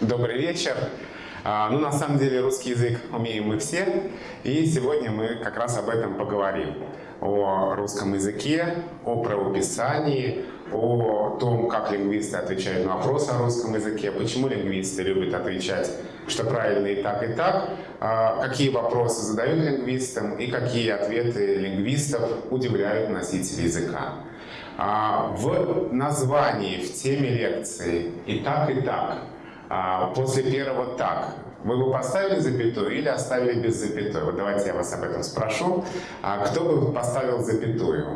Добрый вечер. А, Ну, на самом деле, русский язык умеем мы все, и сегодня мы как раз об этом поговорим. О русском языке, о правописании, о том, как лингвисты отвечают на вопросы о русском языке, почему лингвисты любят отвечать, что правильно и так, и так, а, какие вопросы задают лингвистам и какие ответы лингвистов удивляют носителей языка. А, В названии, в теме лекции «И так, и так» а, после первого «так» вы бы поставили запятую или оставили без запятой? Вот давайте я вас об этом спрошу. Кто бы поставил запятую?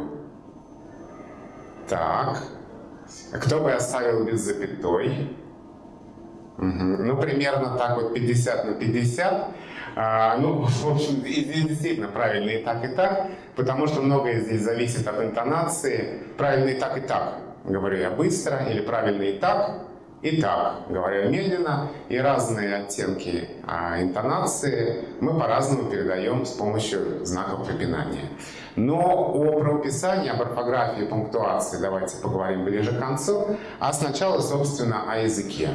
Так. Кто бы оставил без запятой? Ну, примерно так вот 50 на 50. А, ну, в общем, действительно правильно и так, и так, потому что многое здесь зависит от интонации. Правильно и так, и так, говорю я быстро, или правильно и так, и так, говорю я медленно, и разные оттенки а, интонации мы по-разному передаем с помощью знаков препинания. Но о правописании, об орфографии, пунктуации давайте поговорим ближе к концу, а сначала, собственно, о языке.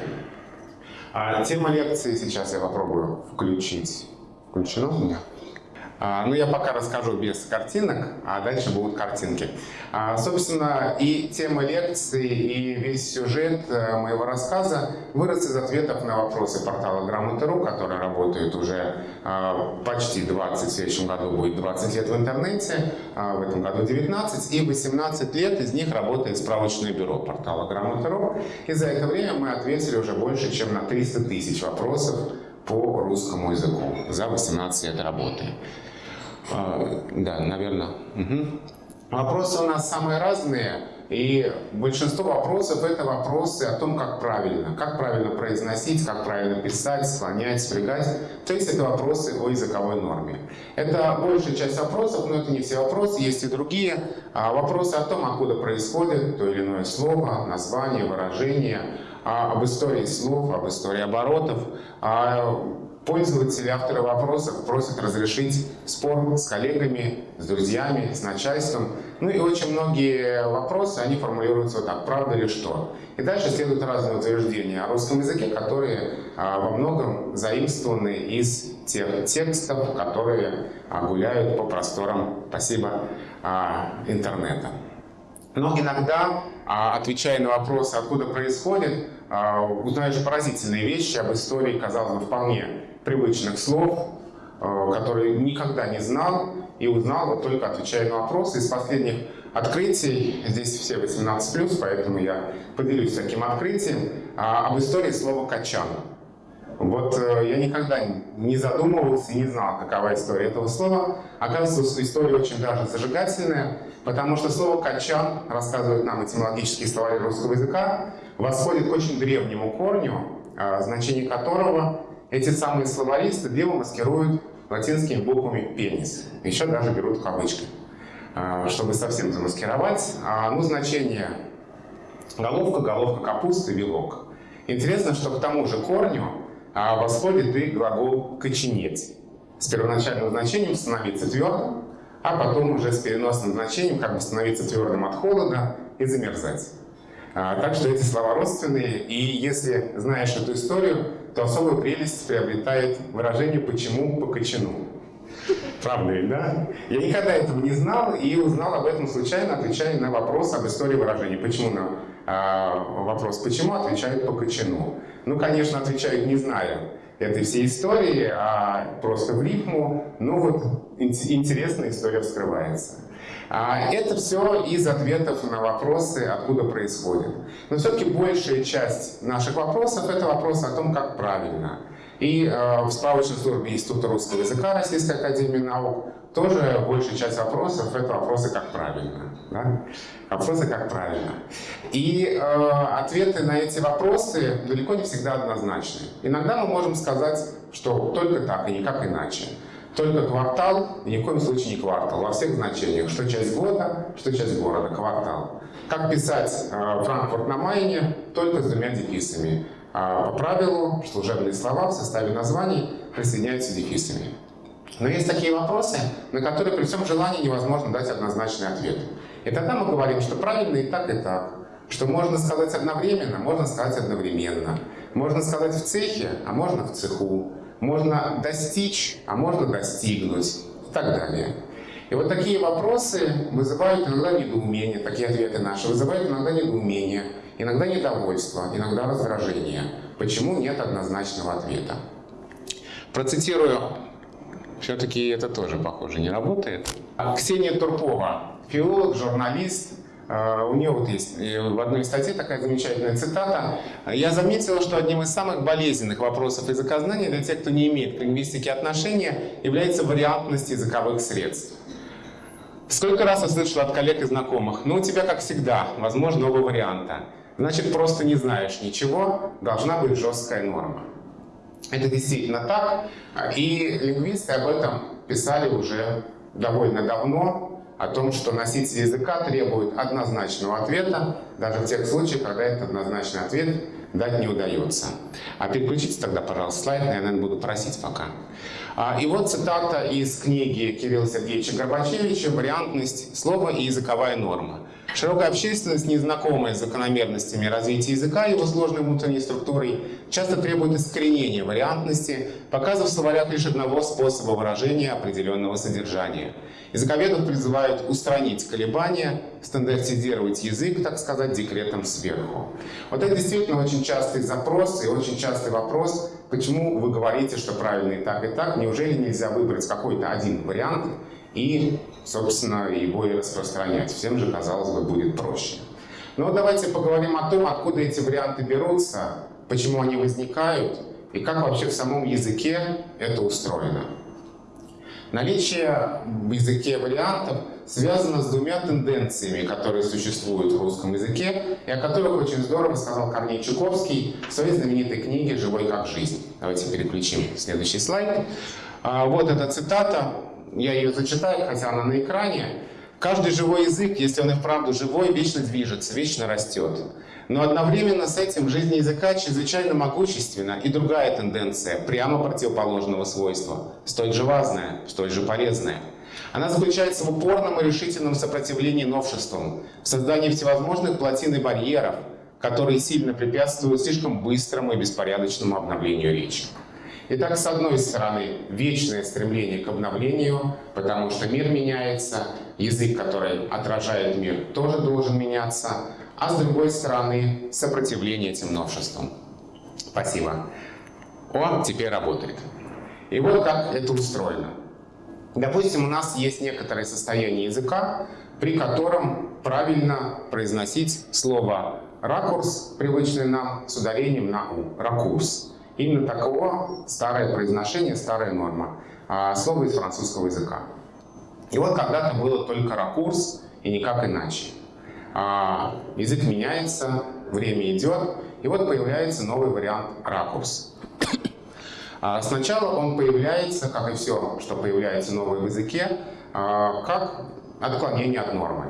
А, тема лекции сейчас я попробую включить. Включено у меня? А, ну, я пока расскажу без картинок, а дальше будут картинки. А, собственно, и тема лекции, и весь сюжет э, моего рассказа вырос из ответов на вопросы портала Грамоты.ру, который работает уже а, почти 20, в следующем году будет 20 лет в интернете, в этом году 19, и 18 лет из них работает справочное бюро портала Грамоты.ру. И за это время мы ответили уже больше, чем на 300 тысяч вопросов по русскому языку за 18 лет работы. А, да, наверное. Угу. Вопросы у нас самые разные, и большинство вопросов это вопросы о том, как правильно, как правильно произносить, как правильно писать, склонять, спрягать. То есть это вопросы о языковой норме. Это большая часть вопросов, но это не все вопросы, есть и другие. А вопросы о том, откуда происходит то или иное слово, название, выражение, а об истории слов, об истории оборотов, а Пользователи, авторы вопросов просят разрешить спор с коллегами, с друзьями, с начальством. Ну и очень многие вопросы, они формулируются вот так, правда ли что. И дальше следуют разные утверждения о русском языке, которые а, во многом заимствованы из тех текстов, которые а, гуляют по просторам, спасибо, а, интернета. Но иногда, отвечая на вопросы, откуда происходит, узнаешь поразительные вещи об истории, казалось бы, вполне привычных слов, а, которые никогда не знал и узнал, вот только отвечая на вопросы. Из последних открытий, здесь все 18+, поэтому я поделюсь таким открытием, об истории слова «качан». Вот э, я никогда не задумывался и не знал, какова история этого слова. Оказывается, история очень даже зажигательная, потому что слово «качан», рассказывает нам этимологический словарь русского языка, восходит к очень древнему корню, а, значение которого эти самые словаристы дело маскируют латинскими буквами «пенис». Еще даже берут кавычки, а, чтобы совсем замаскировать. А, ну, значение головка, головка капусты, вилок. Интересно, что к тому же корню а восходит и глагол «коченеть» с первоначальным значением «становиться твердым», а потом уже с переносным значением как бы становиться твердым от холода и замерзать. А, так что эти слова родственные, и если знаешь эту историю, то особую прелесть приобретает выражение «почему по кочану». Правда ведь, да? Я никогда этого не знал и узнал об этом случайно, отвечая на вопрос об истории выражений. Почему на а, вопрос «почему?» отвечают по кочану. Ну, конечно, отвечают не зная этой всей истории, а просто в рифму. Ну вот интересная история вскрывается. А это все из ответов на вопросы, откуда происходит. Но все-таки большая часть наших вопросов это вопросы о том, как правильно. И э, в справочной службе Института русского языка Российской Академии Наук тоже большая часть вопросов это вопросы как правильно. Да? Вопросы как правильно. И э, ответы на эти вопросы далеко не всегда однозначны. Иногда мы можем сказать, что только так и никак иначе. Только квартал, ни в коем случае не квартал, во всех значениях, что часть года, что часть города, квартал. Как писать э, Франкфурт на Майне, только с двумя дефисами. А по правилу служебные слова в составе названий присоединяются дефисами. Но есть такие вопросы, на которые при всем желании невозможно дать однозначный ответ. И тогда мы говорим, что правильно и так, и так. Что можно сказать одновременно, можно сказать одновременно. Можно сказать в цехе, а можно в цеху. Можно достичь, а можно достигнуть и так далее. И вот такие вопросы вызывают иногда недоумение, такие ответы наши вызывают иногда недоумение, иногда недовольство, иногда раздражение. Почему нет однозначного ответа? Процитирую, все-таки это тоже, похоже, не работает. Ксения Туркова, филолог, журналист, у нее вот есть в одной статье такая замечательная цитата. «Я заметила, что одним из самых болезненных вопросов языкознания для тех, кто не имеет к лингвистике отношения, является вариантность языковых средств. Сколько раз я слышал от коллег и знакомых, ну у тебя, как всегда, возможно, оба варианта. Значит, просто не знаешь ничего, должна быть жесткая норма. Это действительно так, и лингвисты об этом писали уже довольно давно, о том, что носитель языка требует однозначного ответа, даже в тех случаях, когда этот однозначный ответ дать не удается. А переключите тогда, пожалуйста, слайд, я, наверное, буду просить пока. А, и вот цитата из книги Кирилла Сергеевича Горбачевича «Вариантность слова и языковая норма». Широкая общественность, незнакомая с закономерностями развития языка и его сложной внутренней структурой, часто требует искоренения вариантности, показав в словарях лишь одного способа выражения определенного содержания. Языковедов призывают устранить колебания, стандартизировать язык, так сказать, декретом сверху. Вот это действительно очень частый запрос и очень частый вопрос, почему вы говорите, что правильно и так, и так. Неужели нельзя выбрать какой-то один вариант и, собственно, его и распространять. Всем же, казалось бы, будет проще. Но давайте поговорим о том, откуда эти варианты берутся, почему они возникают и как вообще в самом языке это устроено. Наличие в языке вариантов связано с двумя тенденциями, которые существуют в русском языке, и о которых очень здорово сказал Корней Чуковский в своей знаменитой книге «Живой как жизнь». Давайте переключим следующий слайд. А, вот эта цитата я ее зачитаю, хотя она на экране. Каждый живой язык, если он и вправду живой, вечно движется, вечно растет. Но одновременно с этим жизнь языка чрезвычайно могущественна и другая тенденция, прямо противоположного свойства, столь же важная, столь же полезная. Она заключается в упорном и решительном сопротивлении новшествам, в создании всевозможных плотин и барьеров, которые сильно препятствуют слишком быстрому и беспорядочному обновлению речи. Итак, с одной стороны, вечное стремление к обновлению, потому что мир меняется, язык, который отражает мир, тоже должен меняться, а с другой стороны, сопротивление этим новшествам. Спасибо. О, теперь работает. И вот как это устроено. Допустим, у нас есть некоторое состояние языка, при котором правильно произносить слово «ракурс», привычный нам, с ударением на «у» – «ракурс». Именно таково старое произношение, старая норма. А, слово из французского языка. И вот когда-то было только ракурс и никак иначе. А, язык меняется, время идет, и вот появляется новый вариант ракурс. А, сначала он появляется, как и все, что появляется новое в языке, как отклонение от нормы,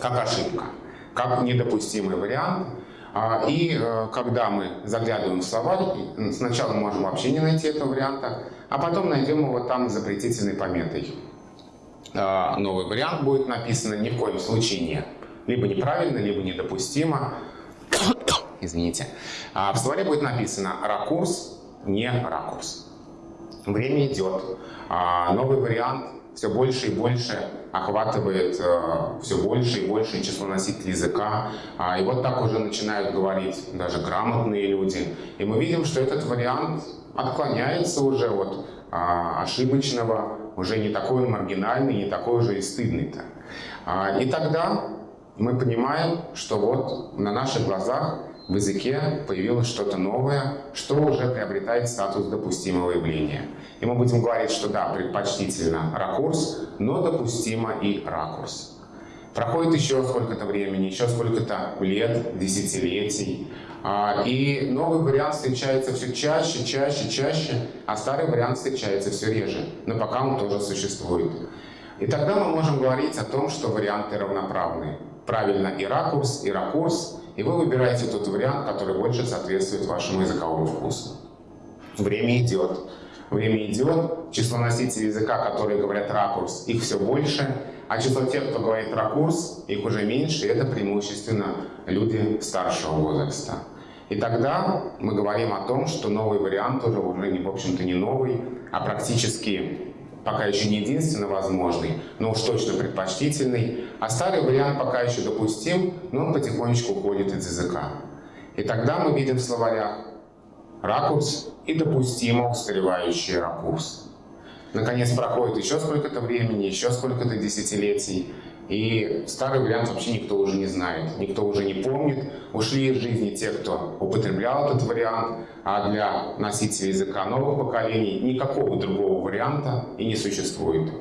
как ошибка, как недопустимый вариант, и э, когда мы заглядываем в словарь, сначала можем вообще не найти этого варианта, а потом найдем его там с запретительной пометой. А, новый вариант будет написан ни в коем случае не. Либо неправильно, либо недопустимо. Извините. А в словаре будет написано «ракурс», «не ракурс». Время идет. Новый вариант все больше и больше охватывает э, все больше и больше число носителей языка. И вот так уже начинают говорить даже грамотные люди. И мы видим, что этот вариант отклоняется уже от а, ошибочного, уже не такой маргинальный, не такой уже и стыдный-то. А, и тогда мы понимаем, что вот на наших глазах в языке появилось что-то новое, что уже приобретает статус допустимого явления. И мы будем говорить, что да, предпочтительно ракурс, но допустимо и ракурс. Проходит еще сколько-то времени, еще сколько-то лет, десятилетий, а, и новый вариант встречается все чаще, чаще, чаще, а старый вариант встречается все реже, но пока он тоже существует. И тогда мы можем говорить о том, что варианты равноправны. Правильно и ракурс, и ракурс, и вы выбираете тот вариант, который больше соответствует вашему языковому вкусу. Время идет. Время идет, число носителей языка, которые говорят ракурс, их все больше, а число тех, кто говорит ракурс, их уже меньше, и это преимущественно люди старшего возраста. И тогда мы говорим о том, что новый вариант уже, уже в общем-то, не новый, а практически пока еще не единственно возможный, но уж точно предпочтительный, а старый вариант пока еще допустим, но он потихонечку уходит из языка. И тогда мы видим в словарях ракурс и допустимо устаревающий ракурс. Наконец проходит еще сколько-то времени, еще сколько-то десятилетий, и старый вариант вообще никто уже не знает, никто уже не помнит. Ушли из жизни те, кто употреблял этот вариант, а для носителей языка новых поколений никакого другого варианта и не существует.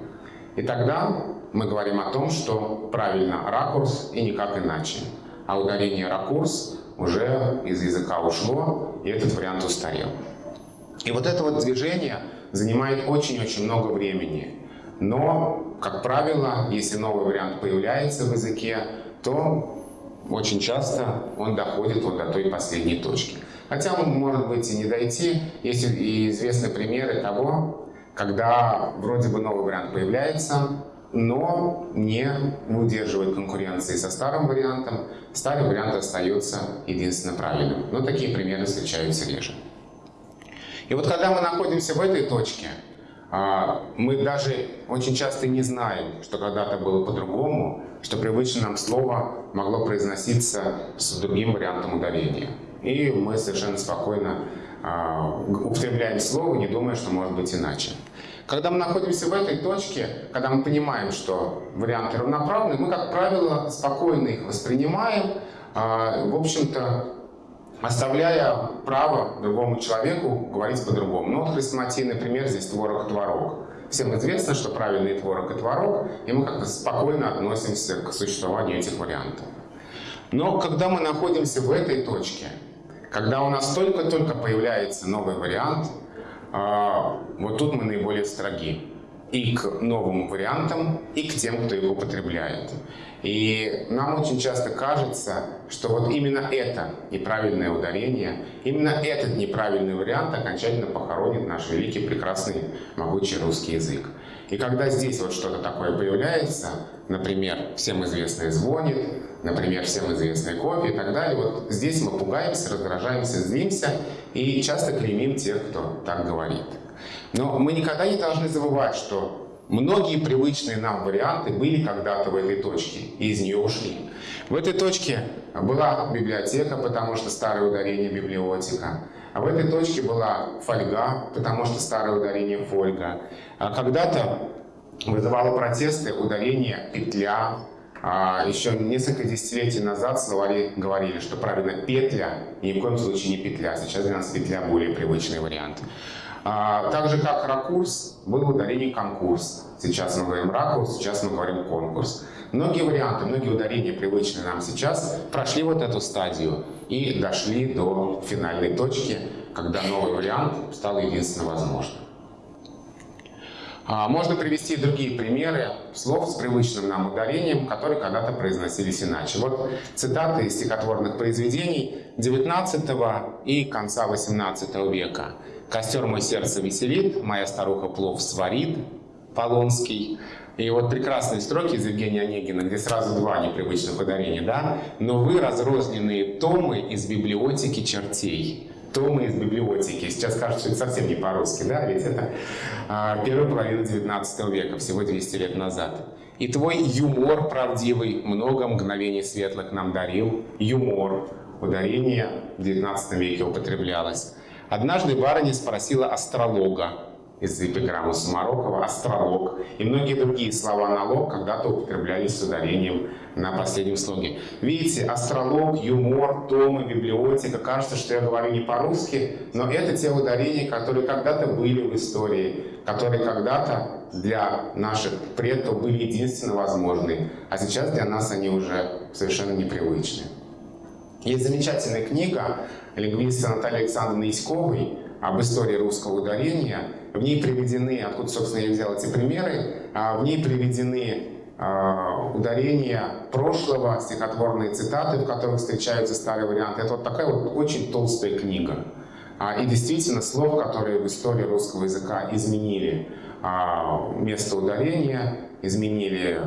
И тогда мы говорим о том, что правильно ракурс и никак иначе. А ударение ракурс уже из языка ушло, и этот вариант устарел. И вот это вот движение занимает очень-очень много времени. Но, как правило, если новый вариант появляется в языке, то очень часто он доходит вот до той последней точки. Хотя он может быть и не дойти. Есть и известны примеры того, когда вроде бы новый вариант появляется, но не удерживает конкуренции со старым вариантом. Старый вариант остается единственно правильным. Но такие примеры встречаются реже. И вот когда мы находимся в этой точке, мы даже очень часто не знаем, что когда-то было по-другому, что привычное нам слово могло произноситься с другим вариантом ударения. И мы совершенно спокойно а, употребляем слово, не думая, что может быть иначе. Когда мы находимся в этой точке, когда мы понимаем, что варианты равноправны, мы, как правило, спокойно их воспринимаем, а, в общем-то, оставляя право другому человеку говорить по-другому. Ну вот хрестоматийный пример здесь творог творог. Всем известно, что правильный творог и творог, и мы как-то спокойно относимся к существованию этих вариантов. Но когда мы находимся в этой точке, когда у нас только-только появляется новый вариант, а, вот тут мы наиболее строги и к новым вариантам, и к тем, кто их употребляет. И нам очень часто кажется, что вот именно это неправильное ударение, именно этот неправильный вариант окончательно похоронит наш великий, прекрасный, могучий русский язык. И когда здесь вот что-то такое появляется, например, всем известный звонит, например, всем известный кофе и так далее, вот здесь мы пугаемся, раздражаемся, злимся и часто клеймим тех, кто так говорит. Но мы никогда не должны забывать, что Многие привычные нам варианты были когда-то в этой точке, и из нее ушли. В этой точке была библиотека, потому что старое ударение библиотека. А в этой точке была фольга, потому что старое ударение фольга. А когда-то вызывало протесты ударение петля. А еще несколько десятилетий назад словари говорили, что правильно петля, ни в коем случае не петля. Сейчас для нас петля более привычный вариант. А, так же, как ракурс, был ударение конкурс. Сейчас мы говорим ракурс, сейчас мы говорим конкурс. Многие варианты, многие ударения, привычные нам сейчас, прошли вот эту стадию и дошли до финальной точки, когда новый вариант стал единственно возможным. А, можно привести другие примеры слов с привычным нам ударением, которые когда-то произносились иначе. Вот цитаты из стихотворных произведений XIX и конца XVIII века. Костер мой сердце веселит, моя старуха плов сварит, Полонский. И вот прекрасные строки из Евгения Онегина, где сразу два непривычных ударения, да? «Но вы разрозненные томы из библиотеки чертей». Томы из библиотеки. Сейчас кажется, что это совсем не по-русски, да? Ведь это а, первая половина 19 века, всего 200 лет назад. И твой юмор правдивый много мгновений светлых нам дарил. Юмор. Ударение в 19 веке употреблялось. Однажды барыня спросила астролога из эпиграммы Сумарокова, астролог и многие другие слова налог когда-то употреблялись с ударением на последнем слоге. Видите, астролог, юмор, томы, библиотека. Кажется, что я говорю не по-русски, но это те ударения, которые когда-то были в истории, которые когда-то для наших предков были единственно возможны, а сейчас для нас они уже совершенно непривычны. Есть замечательная книга лингвиста Натальи Александровны Яськовой об истории русского ударения. В ней приведены, откуда, собственно, я взял эти примеры, а в ней приведены а, ударения прошлого, стихотворные цитаты, в которых встречаются старые варианты. Это вот такая вот очень толстая книга. А, и действительно слов, которые в истории русского языка изменили место ударения, изменили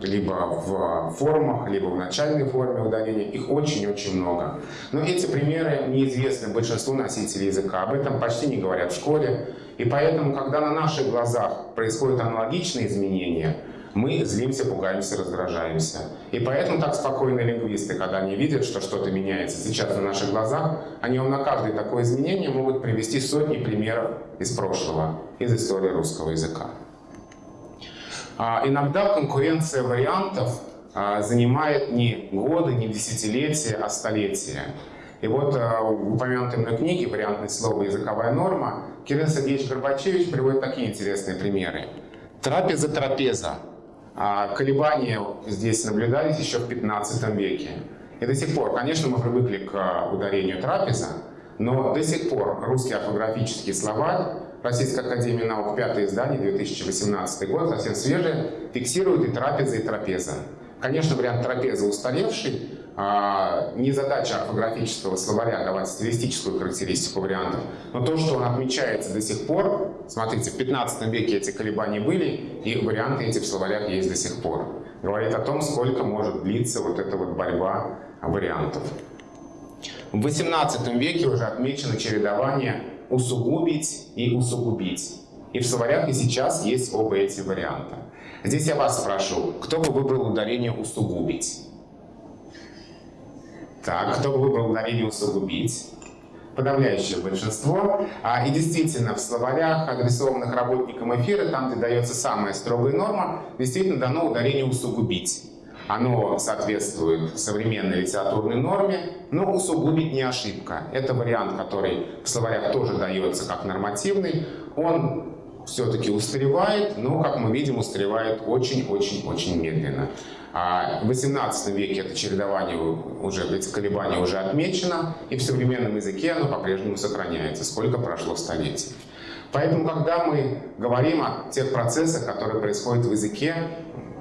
либо в формах, либо в начальной форме ударения. Их очень-очень много. Но эти примеры неизвестны большинству носителей языка. Об этом почти не говорят в школе. И поэтому, когда на наших глазах происходят аналогичные изменения, мы злимся, пугаемся, раздражаемся. И поэтому так спокойные лингвисты, когда они видят, что что-то меняется сейчас на наших глазах, они на каждое такое изменение могут привести сотни примеров из прошлого, из истории русского языка. А иногда конкуренция вариантов а, занимает не годы, не десятилетия, а столетия. И вот а, в упомянутой мной книге «Вариантное слово. Языковая норма» Кирилл Сергеевич Горбачевич приводит такие интересные примеры. Трапеза-трапеза. Колебания здесь наблюдались еще в 15 веке. И до сих пор, конечно, мы привыкли к ударению трапеза, но до сих пор русский орфографический словарь Российской Академии Наук, пятое издание, 2018 год, совсем свежее, фиксирует и трапеза, и трапеза. Конечно, вариант трапезы устаревший, а, не задача орфографического словаря давать стилистическую характеристику вариантов, но то, что он отмечается до сих пор, смотрите, в 15 веке эти колебания были, и варианты эти в словарях есть до сих пор. Говорит о том, сколько может длиться вот эта вот борьба вариантов. В 18 веке уже отмечено чередование усугубить и усугубить. И в словарях и сейчас есть оба эти варианта. Здесь я вас спрошу, кто бы выбрал ударение «усугубить»? Так, кто бы выбрал ударение «усугубить»? Подавляющее большинство. А, и действительно, в словарях, адресованных работникам эфира, там, где дается самая строгая норма, действительно дано ударение «усугубить». Оно соответствует современной литературной норме, но усугубить не ошибка. Это вариант, который в словарях тоже дается как нормативный. Он все-таки устаревает, но, как мы видим, устаревает очень-очень-очень медленно. А в XVIII веке это чередование уже, эти колебания уже отмечено, и в современном языке оно по-прежнему сохраняется, сколько прошло столетий. Поэтому, когда мы говорим о тех процессах, которые происходят в языке,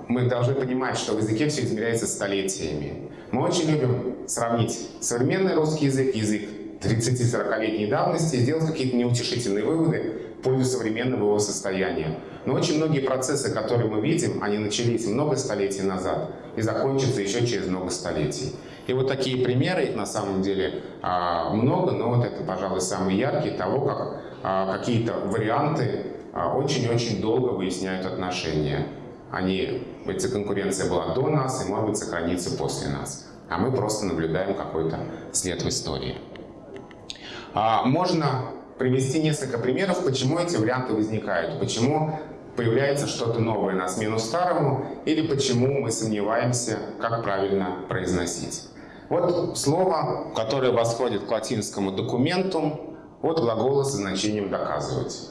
мы должны понимать, что в языке все измеряется столетиями. Мы очень любим сравнить современный русский язык, язык 30-40-летней давности и сделать какие-то неутешительные выводы в пользу современного его состояния. Но очень многие процессы, которые мы видим, они начались много столетий назад и закончатся еще через много столетий. И вот такие примеры, их на самом деле а, много, но вот это, пожалуй, самые яркие того, как а, какие-то варианты а, очень-очень долго выясняют отношения. Они, эта конкуренция была до нас и, может быть, сохранится после нас. А мы просто наблюдаем какой-то след в истории. А, можно привести несколько примеров, почему эти варианты возникают, почему появляется что-то новое на смену старому, или почему мы сомневаемся, как правильно произносить. Вот слово, которое восходит к латинскому документу от глагола со значением «доказывать».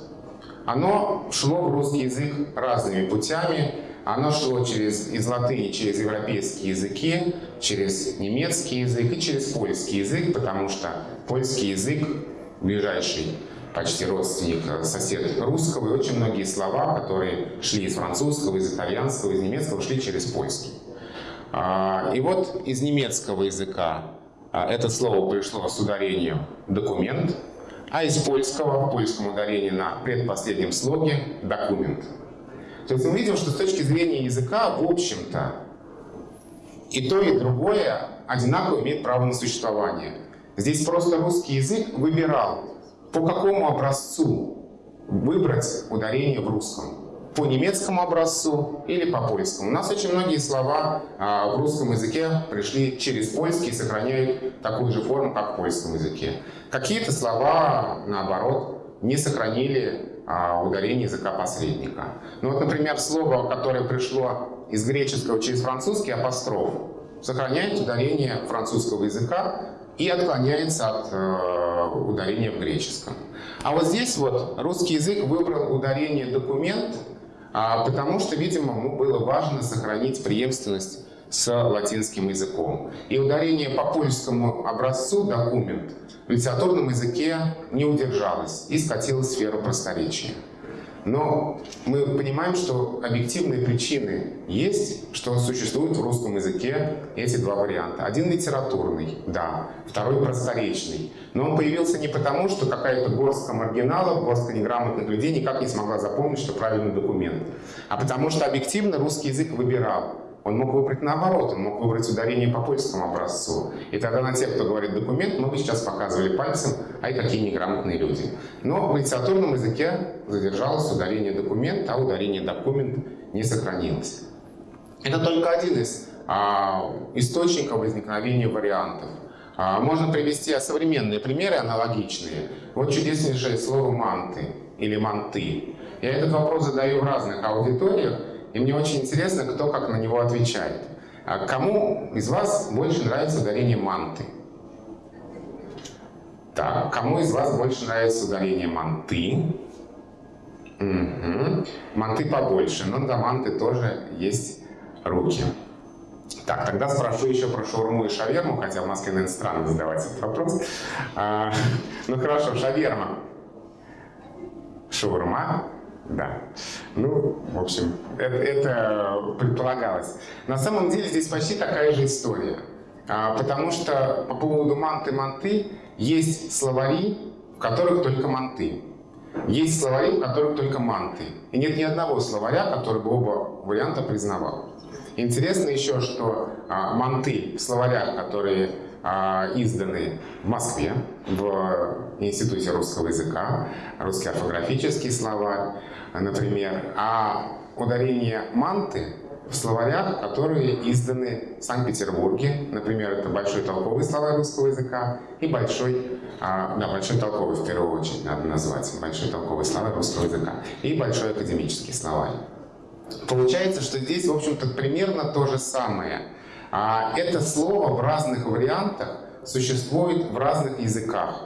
Оно шло в русский язык разными путями, оно шло через, из латыни через европейские языки, через немецкий язык и через польский язык, потому что польский язык ближайший почти родственник, э, сосед русского, и очень многие слова, которые шли из французского, из итальянского, из немецкого, шли через польский. А, и вот из немецкого языка а, это слово пришло с ударением «документ», а из польского, в польском ударении на предпоследнем слоге «документ». То есть мы видим, что с точки зрения языка, в общем-то, и то, и другое одинаково имеет право на существование. Здесь просто русский язык выбирал, по какому образцу выбрать ударение в русском. По немецкому образцу или по польскому. У нас очень многие слова а, в русском языке пришли через польский и сохраняют такую же форму, как в польском языке. Какие-то слова, наоборот, не сохранили ударение языка посредника. Ну вот, например, слово, которое пришло из греческого через французский, апостроф, сохраняет ударение французского языка и отклоняется от э, ударения в греческом. А вот здесь вот русский язык выбрал ударение «документ», а, потому что, видимо, ему было важно сохранить преемственность с латинским языком. И ударение по польскому образцу «документ» в литературном языке не удержалось и скатилось в сферу просторечия. Но мы понимаем, что объективные причины есть, что существуют в русском языке эти два варианта. Один литературный, да, второй просторечный. Но он появился не потому, что какая-то горстка маргиналов, горстка неграмотных людей никак не смогла запомнить, что правильный документ, а потому что объективно русский язык выбирал он мог выбрать наоборот, он мог выбрать ударение по польскому образцу. И тогда на тех, кто говорит документ, мы бы сейчас показывали пальцем, ай, какие неграмотные люди. Но в литературном языке задержалось ударение документ, а ударение документ не сохранилось. Это только один из а, источников возникновения вариантов. А, можно привести современные примеры, аналогичные. Вот чудеснейшее слово «манты» или «манты». Я этот вопрос задаю в разных аудиториях, и мне очень интересно, кто как на него отвечает. А кому из вас больше нравится ударение манты? Так, кому из вас больше нравится ударение манты? Угу. Манты побольше, но до манты тоже есть руки. Так, тогда спрошу еще про шаурму и шаверму, хотя в Москве, наверное, странно задавать этот вопрос. А, ну хорошо, шаверма. Шаурма да. Ну, в общем, это, это предполагалось. На самом деле здесь почти такая же история. А, потому что по поводу манты-манты есть словари, в которых только манты. Есть словари, в которых только манты. И нет ни одного словаря, который бы оба варианта признавал. Интересно еще, что а, манты в словарях, которые изданы в Москве, в Институте русского языка, русский орфографический словарь, например, а ударение манты в словарях, которые изданы в Санкт-Петербурге. Например, это Большой толковый словарь русского языка и Большой, а, да, Большой толковый в первую очередь надо назвать, Большой толковый словарь русского языка и Большой академический словарь. Получается, что здесь, в общем-то, примерно то же самое. А это слово в разных вариантах существует в разных языках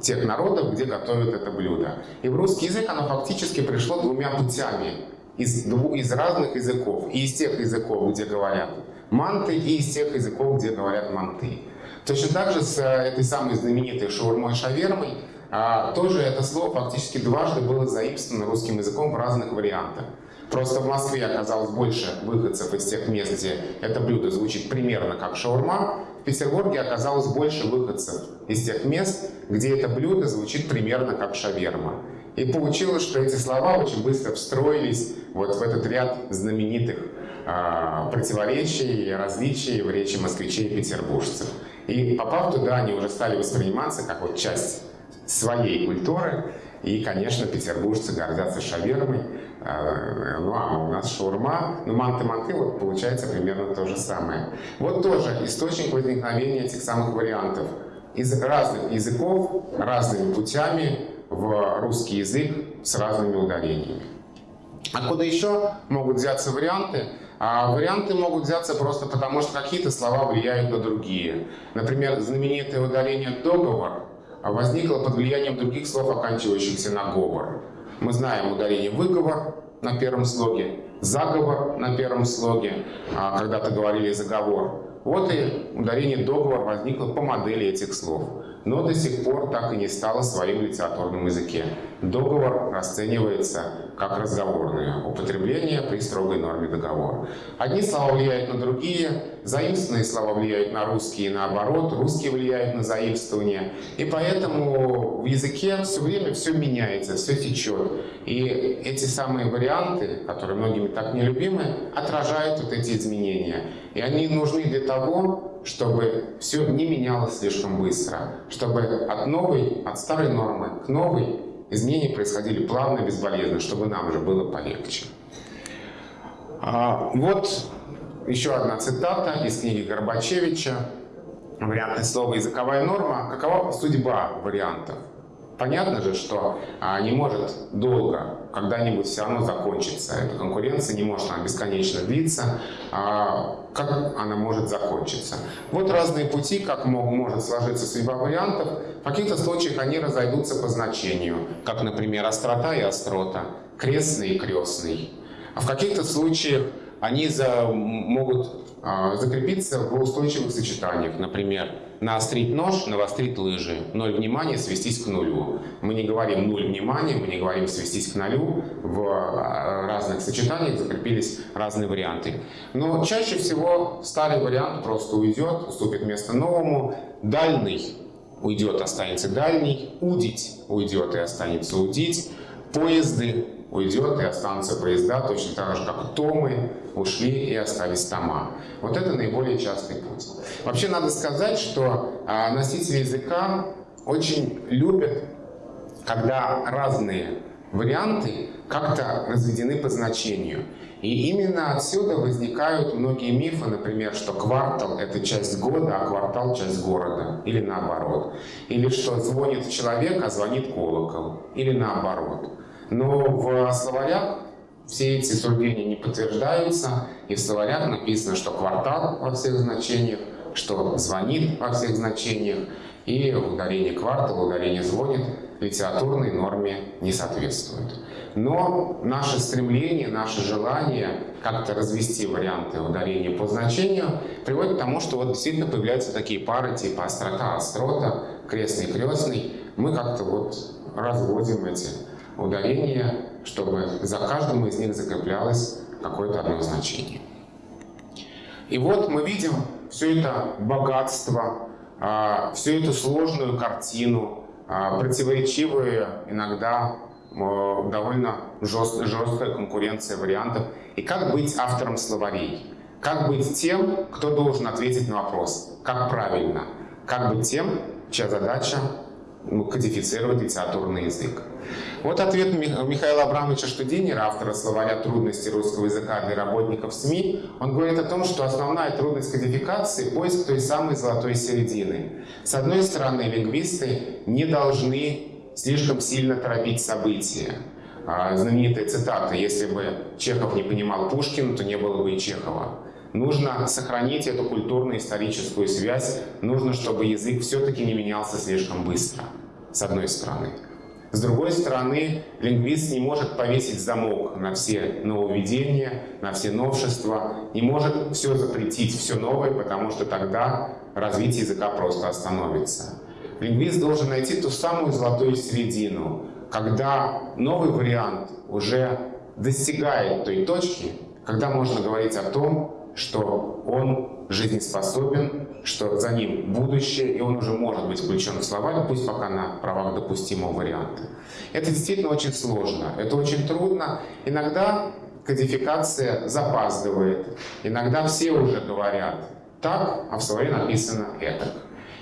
тех народов, где готовят это блюдо. И в русский язык оно фактически пришло двумя путями из, из разных языков. И из тех языков, где говорят манты, и из тех языков, где говорят манты. Точно так же с э, этой самой знаменитой шаурмой-шавермой а, тоже это слово фактически дважды было заимствовано русским языком в разных вариантах. Просто в Москве оказалось больше выходцев из тех мест, где это блюдо звучит примерно как шаурма. В Петербурге оказалось больше выходцев из тех мест, где это блюдо звучит примерно как шаверма. И получилось, что эти слова очень быстро встроились вот в этот ряд знаменитых э, противоречий и различий в речи москвичей и петербуржцев. И попав туда, они уже стали восприниматься как вот часть своей культуры. И, конечно, петербуржцы гордятся шавермой, а, ну а у нас шаурма, ну манты-манты, вот получается примерно то же самое. Вот тоже источник возникновения этих самых вариантов. Из разных языков, разными путями в русский язык с разными ударениями. Откуда еще могут взяться варианты? А варианты могут взяться просто потому, что какие-то слова влияют на другие. Например, знаменитое ударение «договор» возникло под влиянием других слов, оканчивающихся на «говор». Мы знаем ударение «выговор» на первом слоге, «заговор» на первом слоге, а когда-то говорили «заговор». Вот и ударение «договор» возникло по модели этих слов но до сих пор так и не стало своим в литературном языке. Договор расценивается как разговорное употребление при строгой норме договора. Одни слова влияют на другие, заимствованные слова влияют на русские наоборот, русские влияют на заимствование. И поэтому в языке все время все меняется, все течет. И эти самые варианты, которые многими так нелюбимы, отражают вот эти изменения. И они нужны для того, чтобы все не менялось слишком быстро, чтобы от новой, от старой нормы к новой изменения происходили плавно безболезненно, чтобы нам же было полегче. А, вот еще одна цитата из книги Горбачевича. Вариантное слово «языковая норма». Какова судьба вариантов? Понятно же, что а, не может долго, когда-нибудь все равно закончиться. Эта конкуренция не может она бесконечно длиться. А, как она может закончиться? Вот разные пути, как может сложиться судьба вариантов. В каких-то случаях они разойдутся по значению, как, например, острота и острота, крестный и крестный. А в каких-то случаях они за, могут а, закрепиться в устойчивых сочетаниях. Например, наострить нож, навострить лыжи. Ноль внимания, свестись к нулю. Мы не говорим нуль внимания, мы не говорим свестись к нулю. В а, разных сочетаниях закрепились разные варианты. Но чаще всего старый вариант просто уйдет, уступит место новому. Дальний уйдет, останется дальний. Удить уйдет и останется удить. Поезды уйдет и останутся поезда, точно так же, как томы ушли и остались тома. Вот это наиболее частый путь. Вообще надо сказать, что а, носители языка очень любят, когда разные варианты как-то разведены по значению. И именно отсюда возникают многие мифы, например, что квартал — это часть года, а квартал — часть города, или наоборот. Или что звонит человек, а звонит колокол, или наоборот. Но в словарях все эти суждения не подтверждаются, и в словарях написано, что квартал во всех значениях, что звонит во всех значениях, и ударение квартал, ударение звонит литературной норме не соответствует. Но наше стремление, наше желание как-то развести варианты ударения по значению приводит к тому, что вот действительно появляются такие пары типа острота, острота, крестный, крестный. Мы как-то вот разводим эти ударения, чтобы за каждым из них закреплялось какое-то одно значение. И вот мы видим все это богатство, а, всю эту сложную картину, а, противоречивые иногда довольно жест, жесткая конкуренция вариантов. И как быть автором словарей? Как быть тем, кто должен ответить на вопрос, как правильно? Как быть тем, чья задача кодифицировать литературный язык? Вот ответ Михаила Абрамовича Штудинера, автора словаря трудностей русского языка для работников СМИ. Он говорит о том, что основная трудность кодификации — поиск той самой золотой середины. С одной стороны, лингвисты не должны слишком сильно торопить события. А, знаменитая цитата «Если бы Чехов не понимал Пушкина, то не было бы и Чехова». Нужно сохранить эту культурно-историческую связь, нужно, чтобы язык все-таки не менялся слишком быстро, с одной стороны. С другой стороны, лингвист не может повесить замок на все нововведения, на все новшества, не может все запретить, все новое, потому что тогда развитие языка просто остановится. Лингвист должен найти ту самую золотую середину, когда новый вариант уже достигает той точки, когда можно говорить о том, что он жизнеспособен, что за ним будущее, и он уже может быть включен в словарь, пусть пока на правах допустимого варианта. Это действительно очень сложно, это очень трудно. Иногда кодификация запаздывает, иногда все уже говорят так, а в словаре написано это.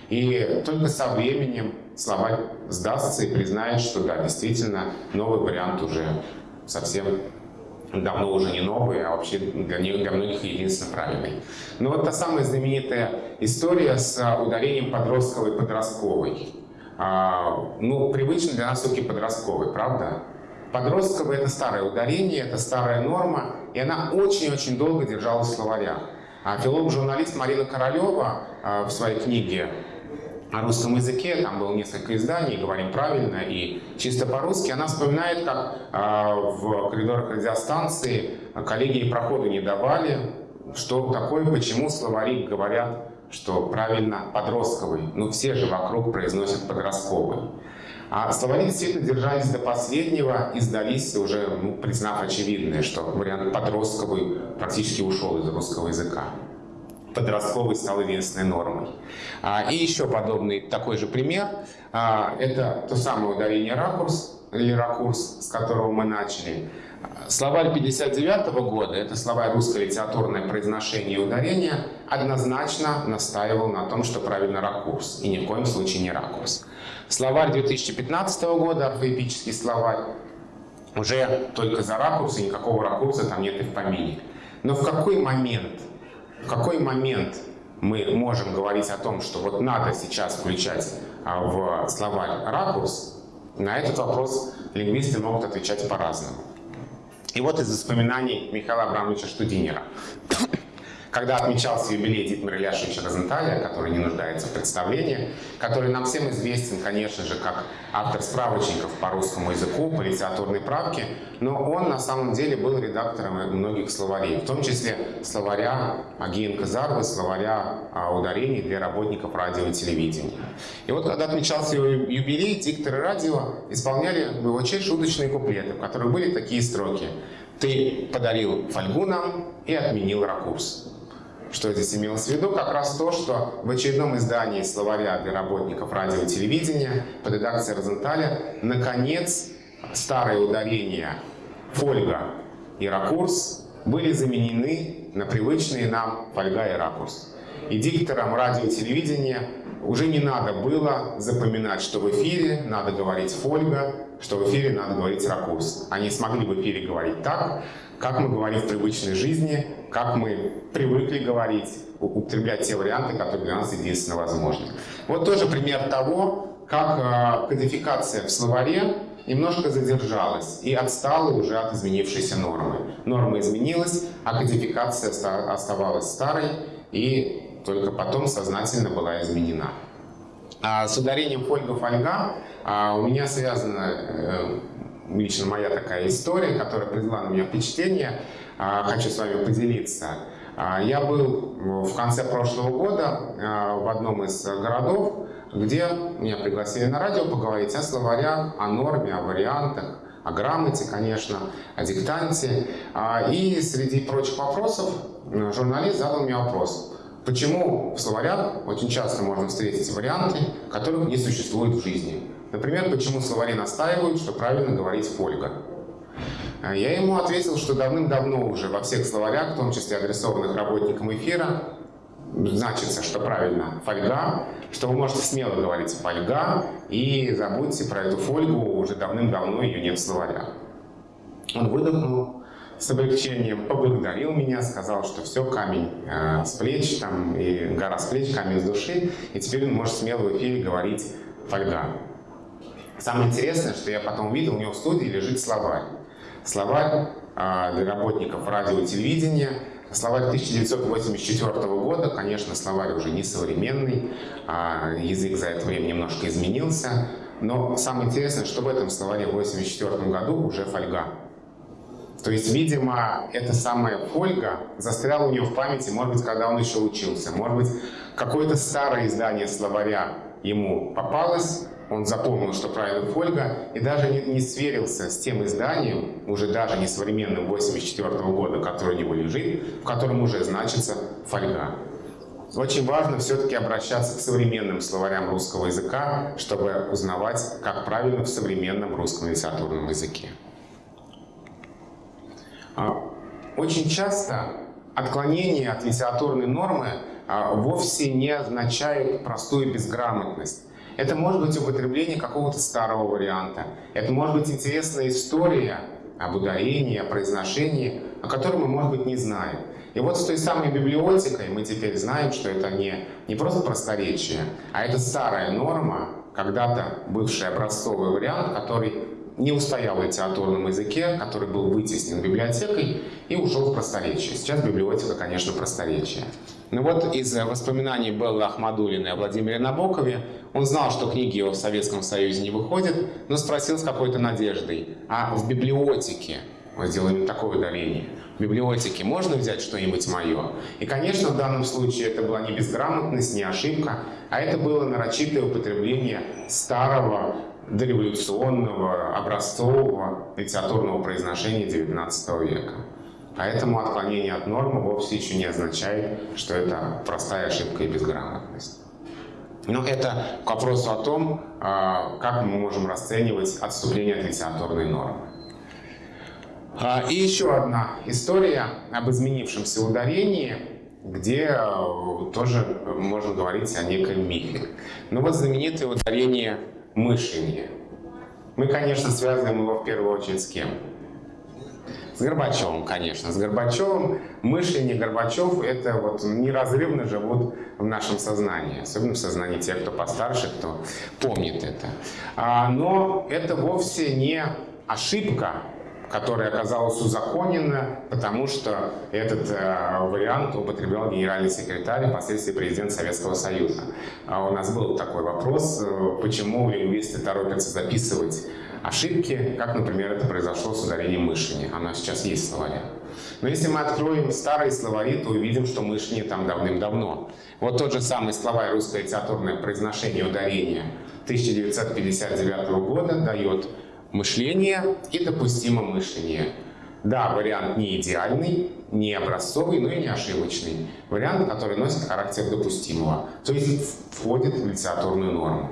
И только со временем словарь сдастся и признает, что да, действительно, новый вариант уже совсем давно уже не новый, а вообще для, них, для многих единственно правильный. Но вот та самая знаменитая история с ударением подростковой и подростковой. А, ну, привычно для нас все-таки подростковый, правда? Подростковый — это старое ударение, это старая норма, и она очень-очень долго держалась в словарях. А филолог-журналист Марина Королева а, в своей книге о русском языке, там было несколько изданий, говорим правильно и чисто по-русски, она вспоминает, как э, в коридорах радиостанции коллеги проходу не давали, что такое, почему словари говорят, что правильно подростковый, ну все же вокруг произносят подростковый. А словари действительно держались до последнего и сдались уже, ну, признав очевидное, что вариант подростковый практически ушел из русского языка подростковый стал единственной нормой. А, и еще подобный такой же пример. А, это то самое ударение ракурс, или ракурс, с которого мы начали. Словарь 59 -го года, это словарь русское литературное произношение и ударение, однозначно настаивал на том, что правильно ракурс, и ни в коем случае не ракурс. Словарь 2015 года, орфоэпический словарь, уже только за ракурс, и никакого ракурса там нет и в помине. Но в какой момент в какой момент мы можем говорить о том, что вот надо сейчас включать а, в словарь ракурс, на этот вопрос лингвисты могут отвечать по-разному. И вот из воспоминаний Михаила Абрамовича Штудинера. Когда отмечался юбилей Дитмара Ильяшевича Розенталя, который не нуждается в представлении, который нам всем известен, конечно же, как автор справочников по русскому языку, по литературной правке, но он на самом деле был редактором многих словарей, в том числе словаря Агиенко Зарвы, словаря а, ударений для работников радио и телевидения. И вот когда отмечался его юбилей, дикторы радио исполняли в его честь шуточные куплеты, в которых были такие строки. «Ты подарил фольгу нам и отменил ракурс». Что здесь имелось в виду? Как раз то, что в очередном издании словаря для работников радио и телевидения под редакцией Розенталя наконец старые ударения фольга и ракурс были заменены на привычные нам фольга и ракурс. И дикторам радио и телевидения уже не надо было запоминать, что в эфире надо говорить фольга, что в эфире надо говорить ракурс. Они смогли в эфире говорить так, как мы говорим в привычной жизни, как мы привыкли говорить, употреблять те варианты, которые для нас единственно возможны. Вот тоже пример того, как а, кодификация в словаре немножко задержалась и отстала уже от изменившейся нормы. Норма изменилась, а кодификация оставалась старой и только потом сознательно была изменена. А с ударением фольга-фольга а, у меня связана э, лично моя такая история, которая произвела на меня впечатление. А, хочу с вами поделиться. А, я был в конце прошлого года а, в одном из городов, где меня пригласили на радио поговорить о словарях, о норме, о вариантах, о грамоте, конечно, о диктанте. И среди прочих вопросов журналист задал мне вопрос. Почему в словарях очень часто можно встретить варианты, которых не существует в жизни? Например, почему словари настаивают, что правильно говорить «фольга». А я ему ответил, что давным-давно уже во всех словарях, в том числе адресованных работникам эфира, значится, что правильно фольга, что вы можете смело говорить фольга, и забудьте про эту фольгу, уже давным-давно ее нет в словарях. Он выдохнул с облегчением, поблагодарил меня, сказал, что все, камень э, с плеч, там, и гора с плеч, камень с души, и теперь он может смело в эфире говорить фольга. Самое интересное, что я потом увидел, у него в студии лежит словарь. Словарь а, для работников радио и телевидения. Словарь 1984 года, конечно, словарь уже не современный, а язык за это время немножко изменился. Но самое интересное, что в этом словаре в 1984 году уже фольга. То есть, видимо, эта самая фольга застряла у него в памяти, может быть, когда он еще учился. Может быть, какое-то старое издание словаря ему попалось, он запомнил, что правильно фольга, и даже не, не сверился с тем изданием, уже даже не современным 84 -го года, который у него лежит, в котором уже значится фольга. Очень важно все-таки обращаться к современным словарям русского языка, чтобы узнавать, как правильно в современном русском литературном языке. А, очень часто отклонение от литературной нормы а, вовсе не означает простую безграмотность. Это может быть употребление какого-то старого варианта. Это может быть интересная история об ударении, о произношении, о котором мы, может быть, не знаем. И вот с той самой библиотекой мы теперь знаем, что это не, не просто просторечие, а это старая норма, когда-то бывший образцовый вариант, который не устоял в литературном языке, который был вытеснен библиотекой и ушел в просторечие. Сейчас библиотека, конечно, просторечие. Ну вот из воспоминаний Беллы Ахмадулиной о Владимире Набокове он знал, что книги его в Советском Союзе не выходят, но спросил с какой-то надеждой, а в библиотеке, мы сделаем такое ударение, в библиотеке можно взять что-нибудь мое? И, конечно, в данном случае это была не безграмотность, не ошибка, а это было нарочитое употребление старого, дореволюционного, образцового литературного произношения XIX века. Поэтому отклонение от нормы вовсе еще не означает, что это простая ошибка и безграмотность. Но это к вопросу о том, а, как мы можем расценивать отступление от литературной нормы. А, и еще одна история об изменившемся ударении, где а, тоже можно говорить о неком мифе. Ну вот знаменитое ударение «мышенье». Мы, конечно, связываем его в первую очередь с кем? С Горбачевым, конечно. С Горбачевым. Мышление Горбачев — это вот неразрывно живут в нашем сознании. Особенно в сознании тех, кто постарше, кто помнит это. А, но это вовсе не ошибка, которое оказалось узаконено, потому что этот э, вариант употреблял генеральный секретарь впоследствии президент Советского Союза. А у нас был такой вопрос, э, почему лингвисты торопятся записывать ошибки, как, например, это произошло с ударением мышления. Оно сейчас есть в словаре. Но если мы откроем старые словари, то увидим, что мышление там давным-давно. Вот тот же самый словарь «Русское литературное произношение ударения» 1959 года дает мышление и допустимо мышление. Да, вариант не идеальный, не образцовый, но и не ошибочный. Вариант, который носит характер допустимого, то есть входит в литературную норму.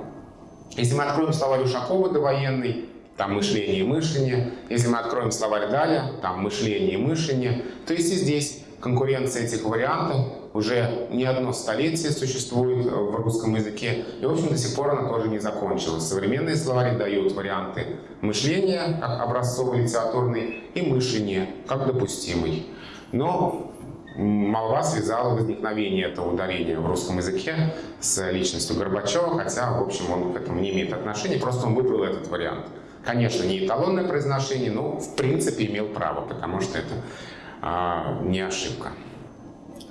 Если мы откроем словарь Ушакова довоенный, там мышление и мышление. Если мы откроем словарь Даля, там мышление и мышление. То есть и здесь конкуренция этих вариантов уже не одно столетие существует в русском языке, и, в общем, до сих пор она тоже не закончилась. Современные словари дают варианты мышления, как образцовый литературный, и мышление, как допустимый. Но молва связала возникновение этого ударения в русском языке с личностью Горбачева, хотя, в общем, он к этому не имеет отношения, просто он выбрал этот вариант. Конечно, не эталонное произношение, но в принципе имел право, потому что это а, не ошибка.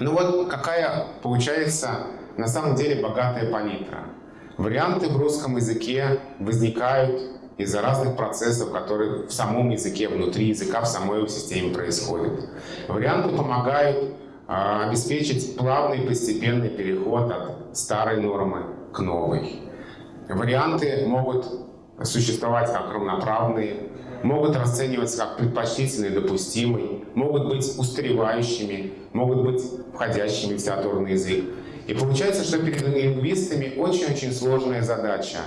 Ну вот какая получается на самом деле богатая палитра. Варианты в русском языке возникают из-за разных процессов, которые в самом языке, внутри языка, в самой его системе происходят. Варианты помогают а, обеспечить плавный постепенный переход от старой нормы к новой. Варианты могут существовать как равноправные, могут расцениваться как предпочтительные, допустимые, могут быть устаревающими, могут быть входящими в литературный язык. И получается, что перед лингвистами очень-очень сложная задача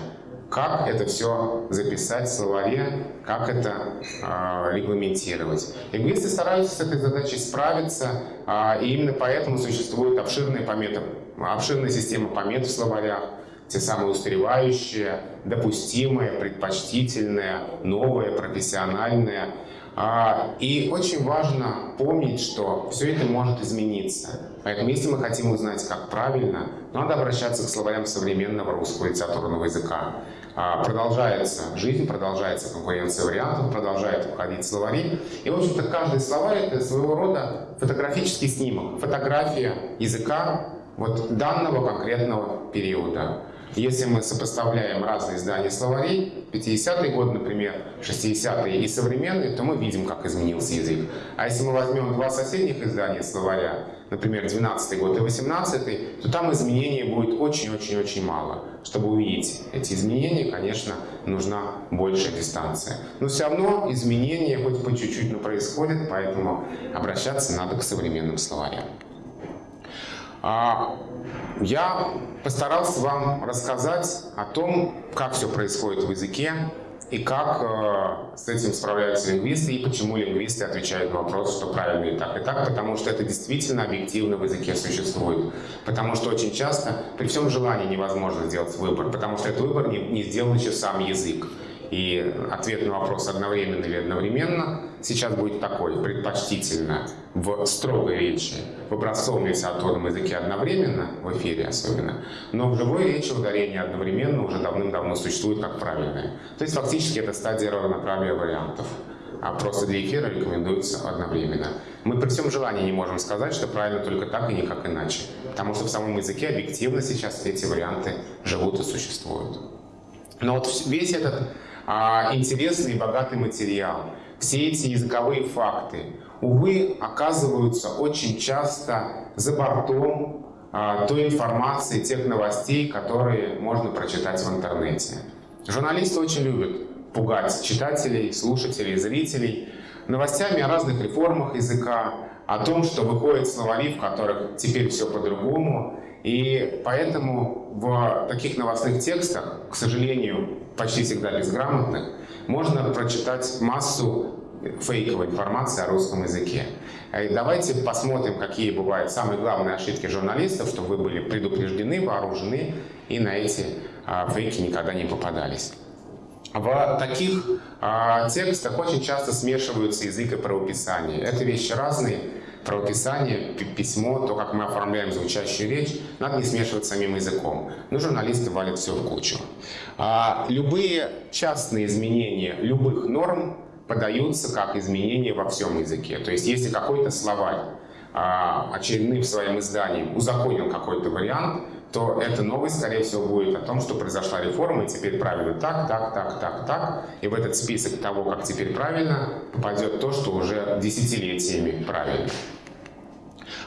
как это все записать в словаре, как это э, регламентировать. Лингвисты стараются с этой задачей справиться, э, и именно поэтому существует обширная, помета, обширная система помет в словарях, те самые устаревающие, допустимые, предпочтительные, новые, профессиональные. А, и очень важно помнить, что все это может измениться. Поэтому, если мы хотим узнать, как правильно, надо обращаться к словарям современного русского литературного языка. А, продолжается жизнь, продолжается конкуренция вариантов, продолжает входить словари. И, в общем-то, каждый словарь — это своего рода фотографический снимок, фотография языка вот данного конкретного периода. Если мы сопоставляем разные издания словарей, 50-й год, например, 60-е и современные, то мы видим, как изменился язык. А если мы возьмем два соседних издания словаря, например, 12 год и 18 то там изменений будет очень-очень-очень мало. Чтобы увидеть эти изменения, конечно, нужна большая дистанция. Но все равно изменения хоть по чуть-чуть, но происходят, поэтому обращаться надо к современным словарям. А, я постарался вам рассказать о том, как все происходит в языке и как э, с этим справляются лингвисты, и почему лингвисты отвечают на вопрос, что правильно и так, и так, потому что это действительно объективно в языке существует. Потому что очень часто при всем желании невозможно сделать выбор, потому что этот выбор не, сделал еще сам язык. И ответ на вопрос одновременно или одновременно сейчас будет такой, предпочтительно в строгой речи, в образцовом литературном языке одновременно, в эфире особенно, но в живой речи ударение одновременно уже давным-давно существует как правильное. То есть фактически это стадия равноправия вариантов а просто для эфира рекомендуется одновременно. Мы при всем желании не можем сказать, что правильно только так и никак иначе, потому что в самом языке объективно сейчас эти варианты живут и существуют. Но вот весь этот интересный и богатый материал. Все эти языковые факты, увы, оказываются очень часто за бортом а, той информации, тех новостей, которые можно прочитать в интернете. Журналисты очень любят пугать читателей, слушателей, зрителей новостями о разных реформах языка, о том, что выходят словари, в которых теперь все по-другому. И поэтому в таких новостных текстах, к сожалению, почти всегда безграмотных, можно прочитать массу фейковой информации о русском языке. И давайте посмотрим, какие бывают самые главные ошибки журналистов, чтобы вы были предупреждены, вооружены и на эти а, фейки никогда не попадались. В таких а, текстах очень часто смешиваются язык и правописание. Это вещи разные, правописание, письмо, то, как мы оформляем звучащую речь, надо не смешивать самим языком. Но журналисты валят все в кучу. А любые частные изменения любых норм подаются как изменения во всем языке. То есть если какой-то словарь а, очередным своим изданием узаконил какой-то вариант, то эта новость, скорее всего, будет о том, что произошла реформа, и теперь правильно так, так, так, так, так. И в этот список того, как теперь правильно, попадет то, что уже десятилетиями правильно.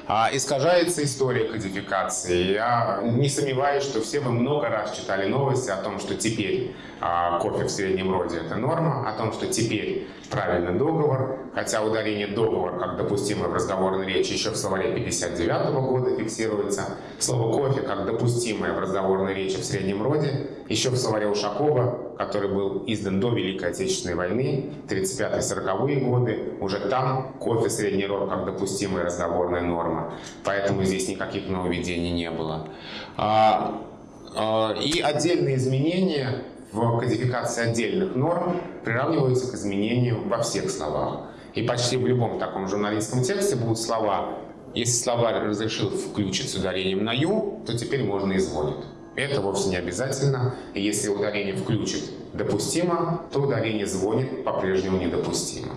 А, искажается история кодификации. Я не сомневаюсь, что все вы много раз читали новости о том, что теперь а, кофе в среднем роде – это норма, о том, что теперь правильный договор, хотя ударение «договор» как допустимое в разговорной речи еще в словаре 59 года фиксируется. Слово «кофе» как допустимое в разговорной речи в среднем роде еще в словаре Ушакова, который был издан до Великой Отечественной войны, 35-40-е годы, уже там кофе средний род как допустимая разговорная норма. Поэтому здесь никаких нововведений не было. А, а, и отдельные изменения в кодификации отдельных норм приравниваются к изменению во всех словах. И почти в любом таком журналистском тексте будут слова если словарь разрешил включить с ударением на «ю», то теперь можно изводит. Это вовсе не обязательно. И если ударение включит допустимо, то ударение звонит по-прежнему недопустимо.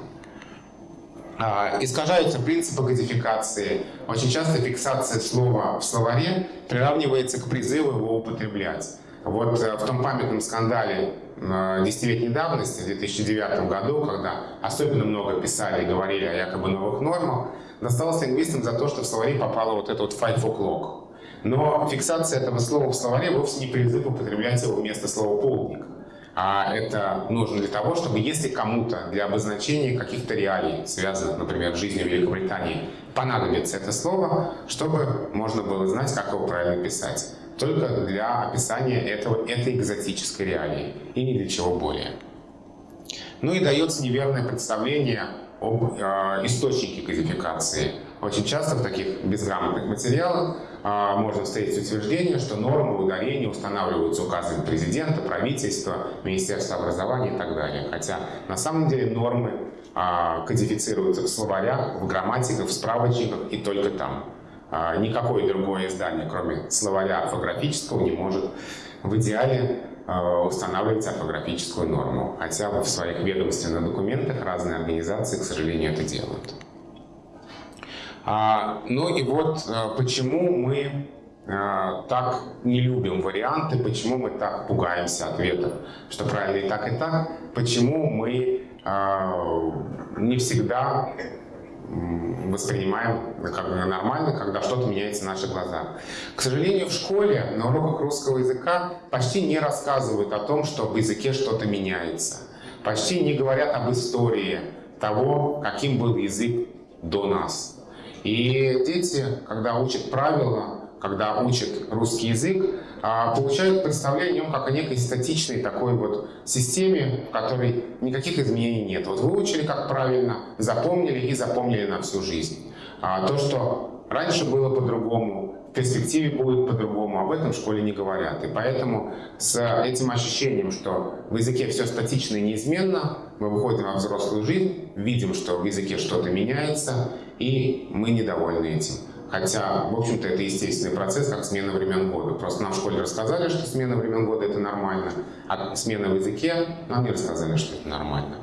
А, искажаются принципы кодификации. Очень часто фиксация слова в словаре приравнивается к призыву его употреблять. Вот э, в том памятном скандале э, десятилетней давности, в 2009 году, когда особенно много писали и говорили о якобы новых нормах, досталось лингвистам за то, что в словаре попало вот это вот five o'clock. Но фиксация этого слова в словаре вовсе не призыв употреблять его вместо слова «полдник». А это нужно для того, чтобы если кому-то для обозначения каких-то реалий, связанных, например, с жизнью Великобритании, понадобится это слово, чтобы можно было знать, как его правильно писать. Только для описания этого, этой экзотической реалии и ни для чего более. Ну и дается неверное представление об э, источнике кодификации. Очень часто в таких безграмотных материалах можно встретить утверждение, что нормы ударения устанавливаются указами президента, правительства, Министерства образования и так далее. Хотя на самом деле нормы э, кодифицируются в словарях, в грамматиках, в справочниках и только там. Э, никакое другое издание, кроме словаря орфографического, не может в идеале устанавливать орфографическую норму. Хотя в своих ведомственных документах разные организации, к сожалению, это делают. А, ну и вот э, почему мы э, так не любим варианты, почему мы так пугаемся ответов, что правильно и так, и так, почему мы не всегда воспринимаем как нормально, когда что-то меняется в наших глазах. К сожалению, в школе на уроках русского языка почти не рассказывают о том, что в языке что-то меняется. Почти не говорят об истории того, каким был язык до нас. И дети, когда учат правила, когда учат русский язык, а, получают представление о нем как о некой статичной такой вот системе, в которой никаких изменений нет. Вот выучили как правильно, запомнили и запомнили на всю жизнь. А то, что раньше было по-другому, в перспективе будет по-другому, об этом в школе не говорят. И поэтому с этим ощущением, что в языке все статично и неизменно, мы выходим во взрослую жизнь, видим, что в языке что-то меняется, и мы недовольны этим. Хотя, в общем-то, это естественный процесс, как смена времен года. Просто нам в школе рассказали, что смена времен года – это нормально, а смена в языке нам не рассказали, что это нормально.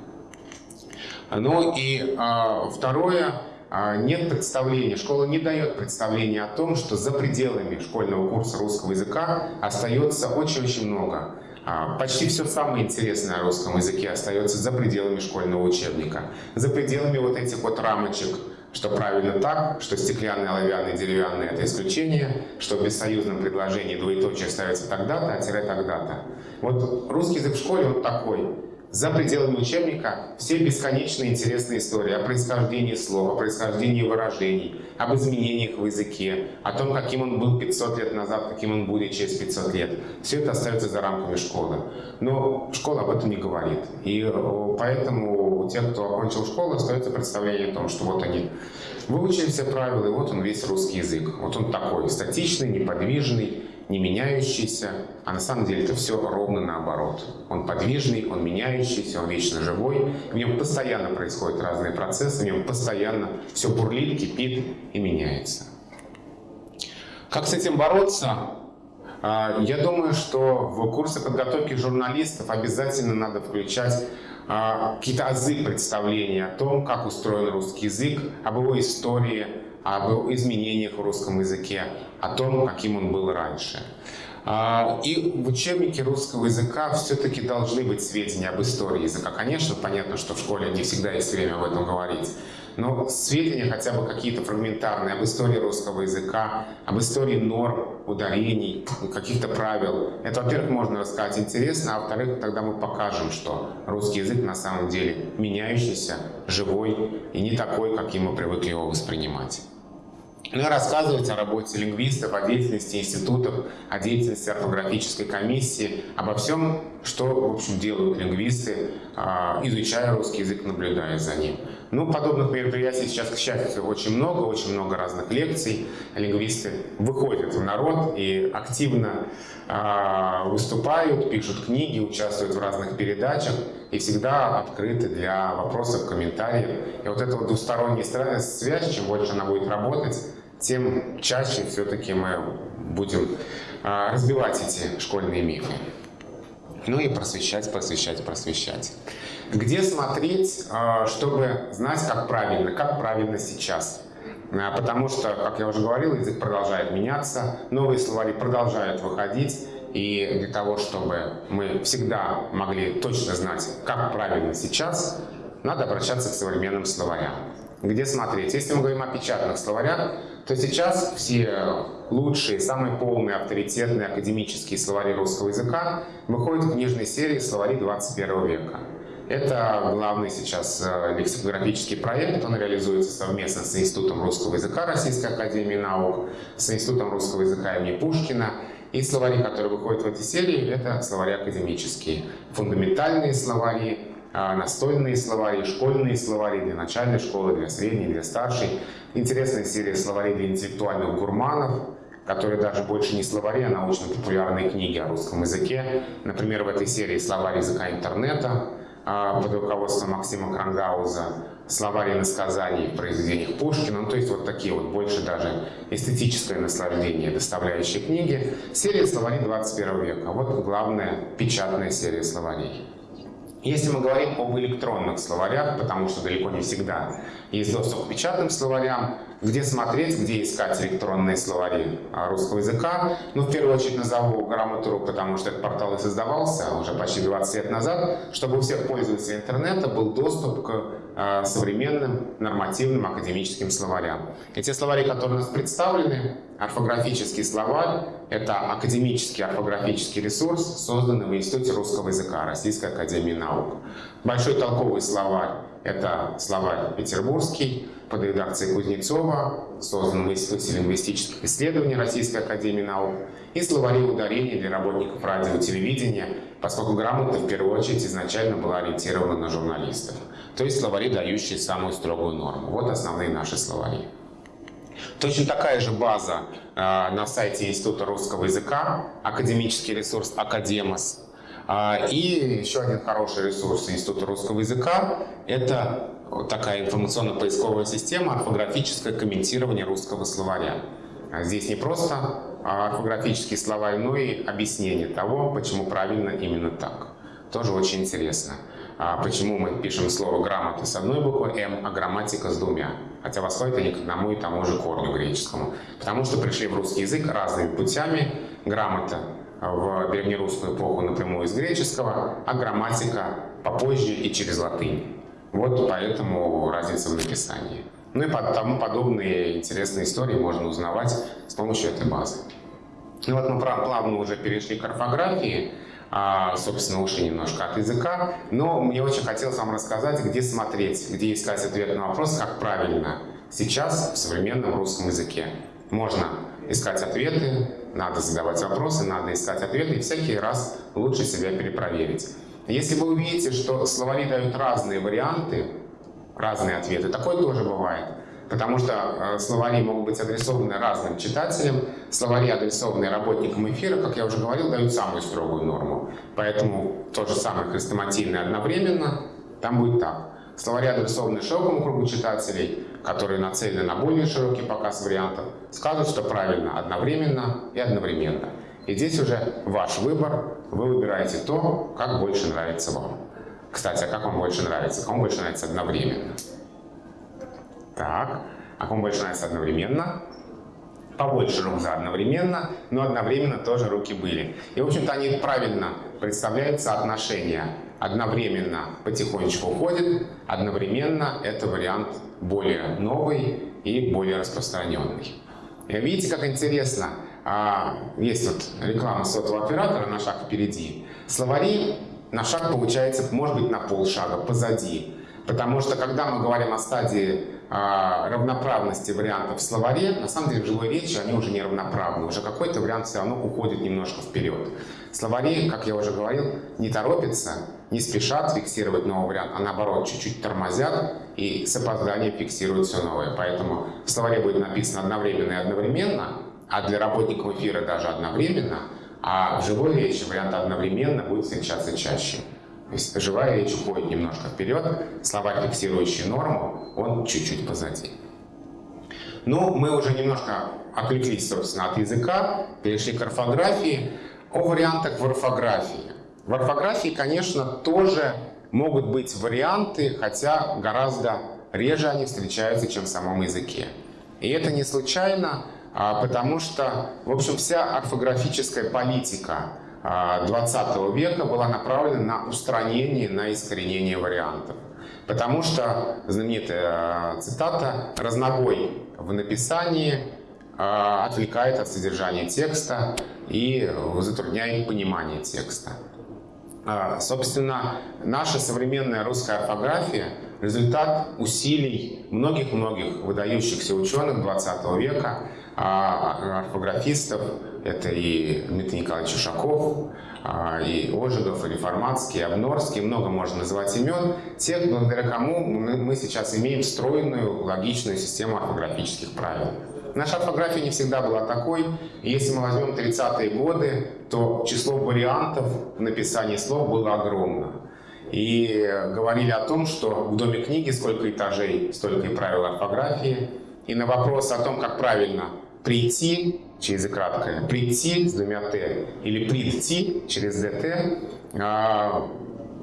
Ну и а, второе, а, нет представления, школа не дает представления о том, что за пределами школьного курса русского языка остается очень-очень много. А, почти все самое интересное о русском языке остается за пределами школьного учебника, за пределами вот этих вот рамочек, что правильно так, что стеклянные, оловянные, деревянные – это исключение, что в бессоюзном предложении двоеточие ставится тогда-то, а тире тогда-то. Вот русский язык в школе вот такой. За пределами учебника все бесконечные интересные истории о происхождении слов, о происхождении выражений, об изменениях в языке, о том, каким он был 500 лет назад, каким он будет через 500 лет. Все это остается за рамками школы. Но школа об этом не говорит. И поэтому у тех, кто окончил школу, остается представление о том, что вот они выучили все правила, и вот он весь русский язык. Вот он такой, статичный, неподвижный, не меняющийся, а на самом деле это все ровно наоборот. Он подвижный, он меняющийся, он вечно живой, в нем постоянно происходят разные процессы, в нем постоянно все бурлит, кипит и меняется. Как с этим бороться? А, я думаю, что в курсы подготовки журналистов обязательно надо включать а, какие-то азы представления о том, как устроен русский язык, об его истории, об изменениях в русском языке, о том, каким он был раньше. А, и в учебнике русского языка все-таки должны быть сведения об истории языка. Конечно, понятно, что в школе не всегда есть время об этом говорить. Но сведения хотя бы какие-то фрагментарные об истории русского языка, об истории норм, ударений, каких-то правил. Это, во-первых, можно рассказать интересно, а во-вторых, тогда мы покажем, что русский язык на самом деле меняющийся, живой и не такой, каким мы привыкли его воспринимать. Ну и рассказывать о работе лингвистов, о деятельности институтов, о деятельности орфографической комиссии, обо всем, что, в общем, делают лингвисты, а, изучая русский язык, наблюдая за ним. Ну, подобных мероприятий сейчас, к счастью, очень много, очень много разных лекций. Лингвисты выходят в народ и активно э, выступают, пишут книги, участвуют в разных передачах и всегда открыты для вопросов, комментариев. И вот эта вот двусторонняя связь, чем больше она будет работать, тем чаще все-таки мы будем э, разбивать эти школьные мифы. Ну и просвещать, просвещать, просвещать. Где смотреть, а, чтобы знать, как правильно, как правильно сейчас? А, потому что, как я уже говорил, язык продолжает меняться, новые словари продолжают выходить, и для того, чтобы мы всегда могли точно знать, как правильно сейчас, надо обращаться к современным словарям. Где смотреть? Если мы говорим о печатных словарях, то сейчас все лучшие, самые полные, авторитетные академические словари русского языка выходят в книжной серии «Словари 21 века». Это главный сейчас э, лексикографический проект. Он реализуется совместно с Институтом русского языка Российской академии наук, с Институтом русского языка имени Пушкина. И словари, которые выходят в этой серии, это словари академические. Фундаментальные словари, настольные словари, школьные словари для начальной школы, для средней, для старшей. Интересная серия словарей для интеллектуальных гурманов, которые даже больше не словари, а научно-популярные книги о русском языке. Например, в этой серии словарь языка интернета, а, под руководством Максима Крангауза словарь иносказаний в произведениях Пушкина, ну, то есть вот такие вот больше даже эстетическое наслаждение доставляющие книги. Серия словарей 21 века. Вот главная печатная серия словарей. Если мы говорим об электронных словарях, потому что далеко не всегда есть доступ к печатным словарям, где смотреть, где искать электронные словари русского языка. Ну, в первую очередь назову грамоту.ру, потому что этот портал и создавался уже почти 20 лет назад, чтобы у всех пользователей интернета был доступ к современным нормативным академическим словарям. И те словари, которые у нас представлены, орфографический словарь, это академический орфографический ресурс, созданный в Институте русского языка Российской академии наук. Большой толковый словарь это словарь петербургский под редакцией Кузнецова, создан в Институте лингвистических исследований Российской Академии Наук, и словари ударений для работников радио и телевидения, поскольку грамота в первую очередь изначально была ориентирована на журналистов. То есть словари, дающие самую строгую норму. Вот основные наши словари. Точно такая же база э, на сайте Института русского языка, академический ресурс «Академос», а, и еще один хороший ресурс Института русского языка – это такая информационно-поисковая система орфографическое комментирование русского словаря. А здесь не просто орфографический словарь, но и объяснение того, почему правильно именно так. Тоже очень интересно. А почему мы пишем слово «грамота» с одной буквой «м», а «грамматика» с двумя. Хотя восходят они к одному и тому же корню греческому. Потому что пришли в русский язык разными путями. Грамота в древнерусскую эпоху напрямую из греческого, а грамматика попозже и через латынь. Вот поэтому разница в написании. Ну и тому подобные интересные истории можно узнавать с помощью этой базы. Ну вот мы плавно уже перешли к орфографии, а, собственно, ушли немножко от языка, но мне очень хотелось вам рассказать, где смотреть, где искать ответ на вопрос, как правильно сейчас в современном русском языке. Можно искать ответы, надо задавать вопросы, надо искать ответы и всякий раз лучше себя перепроверить. Если вы увидите, что словари дают разные варианты, разные ответы, такое тоже бывает. Потому что э, словари могут быть адресованы разным читателям, словари, адресованные работникам эфира, как я уже говорил, дают самую строгую норму. Поэтому то же самое хрестоматийное одновременно, там будет так. Словари, адресованные широкому кругу читателей, которые нацелены на более широкий показ вариантов, скажут, что правильно одновременно и одновременно. И здесь уже ваш выбор, вы выбираете то, как больше нравится вам. Кстати, а как вам больше нравится? Кому больше нравится одновременно? Так, а кому больше нравится одновременно? Побольше рук за одновременно, но одновременно тоже руки были. И, в общем-то, они правильно представляют соотношение. Одновременно потихонечку уходит, одновременно это вариант более новый и более распространенный. Видите, как интересно? А, есть вот реклама сотового оператора на шаг впереди. Словари на шаг получается, может быть, на полшага позади. Потому что, когда мы говорим о стадии а, равноправности вариантов в словаре, на самом деле в живой речи они уже не равноправны. Уже какой-то вариант все равно уходит немножко вперед. Словари, как я уже говорил, не торопятся, не спешат фиксировать новый вариант, а наоборот чуть-чуть тормозят и с опозданием фиксируют все новое. Поэтому в словаре будет написано одновременно и одновременно, а для работников эфира даже одновременно, а в живой речи вариант одновременно будет встречаться чаще. То есть живая речь уходит немножко вперед, слова, фиксирующие норму, он чуть-чуть позади. Ну, мы уже немножко отвлеклись, собственно, от языка, перешли к орфографии. О вариантах в орфографии. В орфографии, конечно, тоже могут быть варианты, хотя гораздо реже они встречаются, чем в самом языке. И это не случайно, потому что, в общем, вся орфографическая политика 20 а, века была направлена на устранение, на искоренение вариантов. Потому что знаменитая цитата «разнобой в написании а, отвлекает от содержания текста и затрудняет понимание текста». А, собственно, наша современная русская орфография – результат усилий многих-многих выдающихся ученых 20 века, орфографистов, это и Дмитрий Николаевич Ушаков, а, и Ожегов, и Реформатский, и Обнорский, много можно называть имен, тех, благодаря кому мы сейчас имеем встроенную логичную систему орфографических правил. Наша орфография не всегда была такой, если мы возьмем 30-е годы, то число вариантов в написании слов было огромно. И говорили о том, что в Доме книги сколько этажей, столько и правил орфографии. И на вопрос о том, как правильно прийти через и краткое, прийти с двумя «т» или прийти через «дт», а,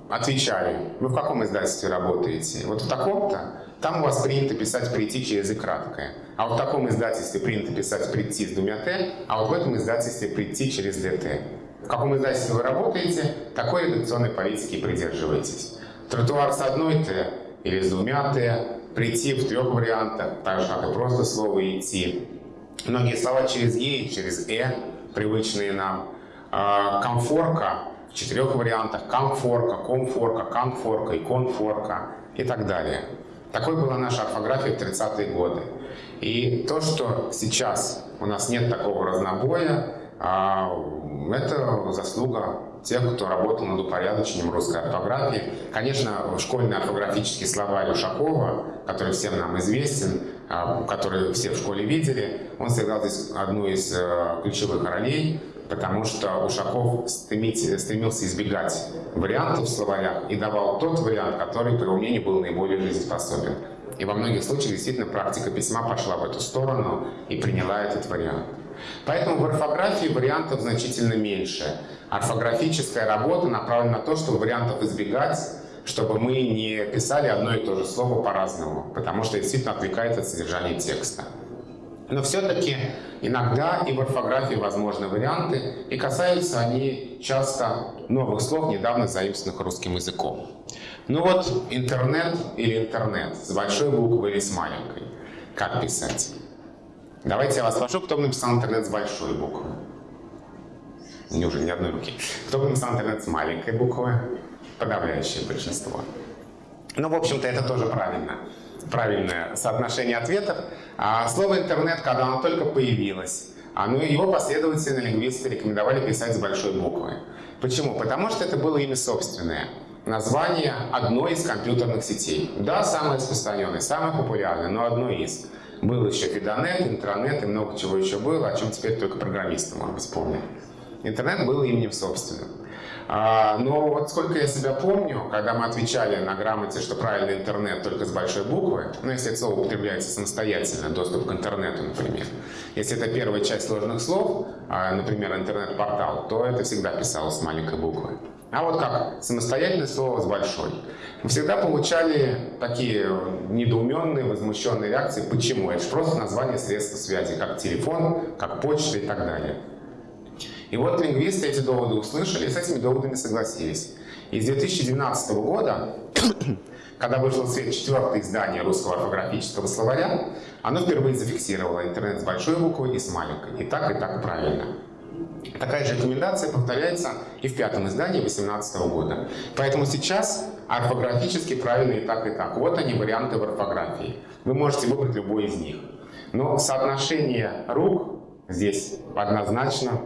отвечали, вы в каком издательстве работаете? Вот в таком-то, там у вас принято писать «прийти» через и краткое. А вот в таком издательстве принято писать «прийти» с двумя «т», а вот в этом издательстве «прийти» через «дт». В каком издательстве вы работаете, такой редакционной политики придерживаетесь. Тротуар с одной «т» или с двумя «т», прийти в трех вариантах, так же, как и просто слово «идти», Многие слова через «е» и через «э» привычные нам. А, комфорка в четырех вариантах. Комфорка, комфорка, конфорка, иконфорка и так далее. Такой была наша орфография в 30-е годы. И то, что сейчас у нас нет такого разнобоя, а, это заслуга тех, кто работал над упорядочением русской орфографии. Конечно, школьный орфографический словарь Ушакова, который всем нам известен, а, который все в школе видели, он сыграл здесь одну из э, ключевых ролей, потому что Ушаков стремился избегать вариантов в словарях и давал тот вариант, который, его мнению, был наиболее жизнеспособен. И во многих случаях действительно практика письма пошла в эту сторону и приняла этот вариант. Поэтому в орфографии вариантов значительно меньше. Орфографическая работа направлена на то, чтобы вариантов избегать, чтобы мы не писали одно и то же слово по-разному, потому что действительно отвлекает от содержания текста. Но все-таки иногда и в орфографии возможны варианты, и касаются они часто новых слов, недавно заимствованных русским языком. Ну вот, интернет или интернет, с большой буквы или с маленькой. Как писать? Давайте я вас спрошу, кто написал интернет с большой буквы? Неужели ни одной руки? Кто написал интернет с маленькой буквы? подавляющее большинство. Ну, в общем-то, это тоже правильно. Правильное соотношение ответов. А слово «интернет», когда оно только появилось, оно, его последователи лингвисты рекомендовали писать с большой буквы. Почему? Потому что это было имя собственное. Название одной из компьютерных сетей. Да, самое распространенное, самое популярное, но одно из. Был еще Фидонет, Интранет и много чего еще было, о чем теперь только программисты, может быть, помнят. интернет был именем собственным. А, но вот сколько я себя помню, когда мы отвечали на грамоте, что правильный интернет только с большой буквы, ну, если это слово употребляется самостоятельно, доступ к интернету, например. Если это первая часть сложных слов, а, например, интернет-портал, то это всегда писалось с маленькой буквы. А вот как самостоятельное слово с большой. Мы всегда получали такие недоуменные, возмущенные реакции. Почему? Это же просто название средства связи, как телефон, как почта и так далее. И вот лингвисты эти доводы услышали и с этими доводами согласились. И с 2012 года, когда вышло в свет четвертое издание русского орфографического словаря, оно впервые зафиксировало интернет с большой буквы и с маленькой. И так, и так правильно. Такая же рекомендация повторяется и в пятом издании 2018 года. Поэтому сейчас орфографически правильно и так, и так. Вот они, варианты в орфографии. Вы можете выбрать любой из них. Но соотношение рук здесь однозначно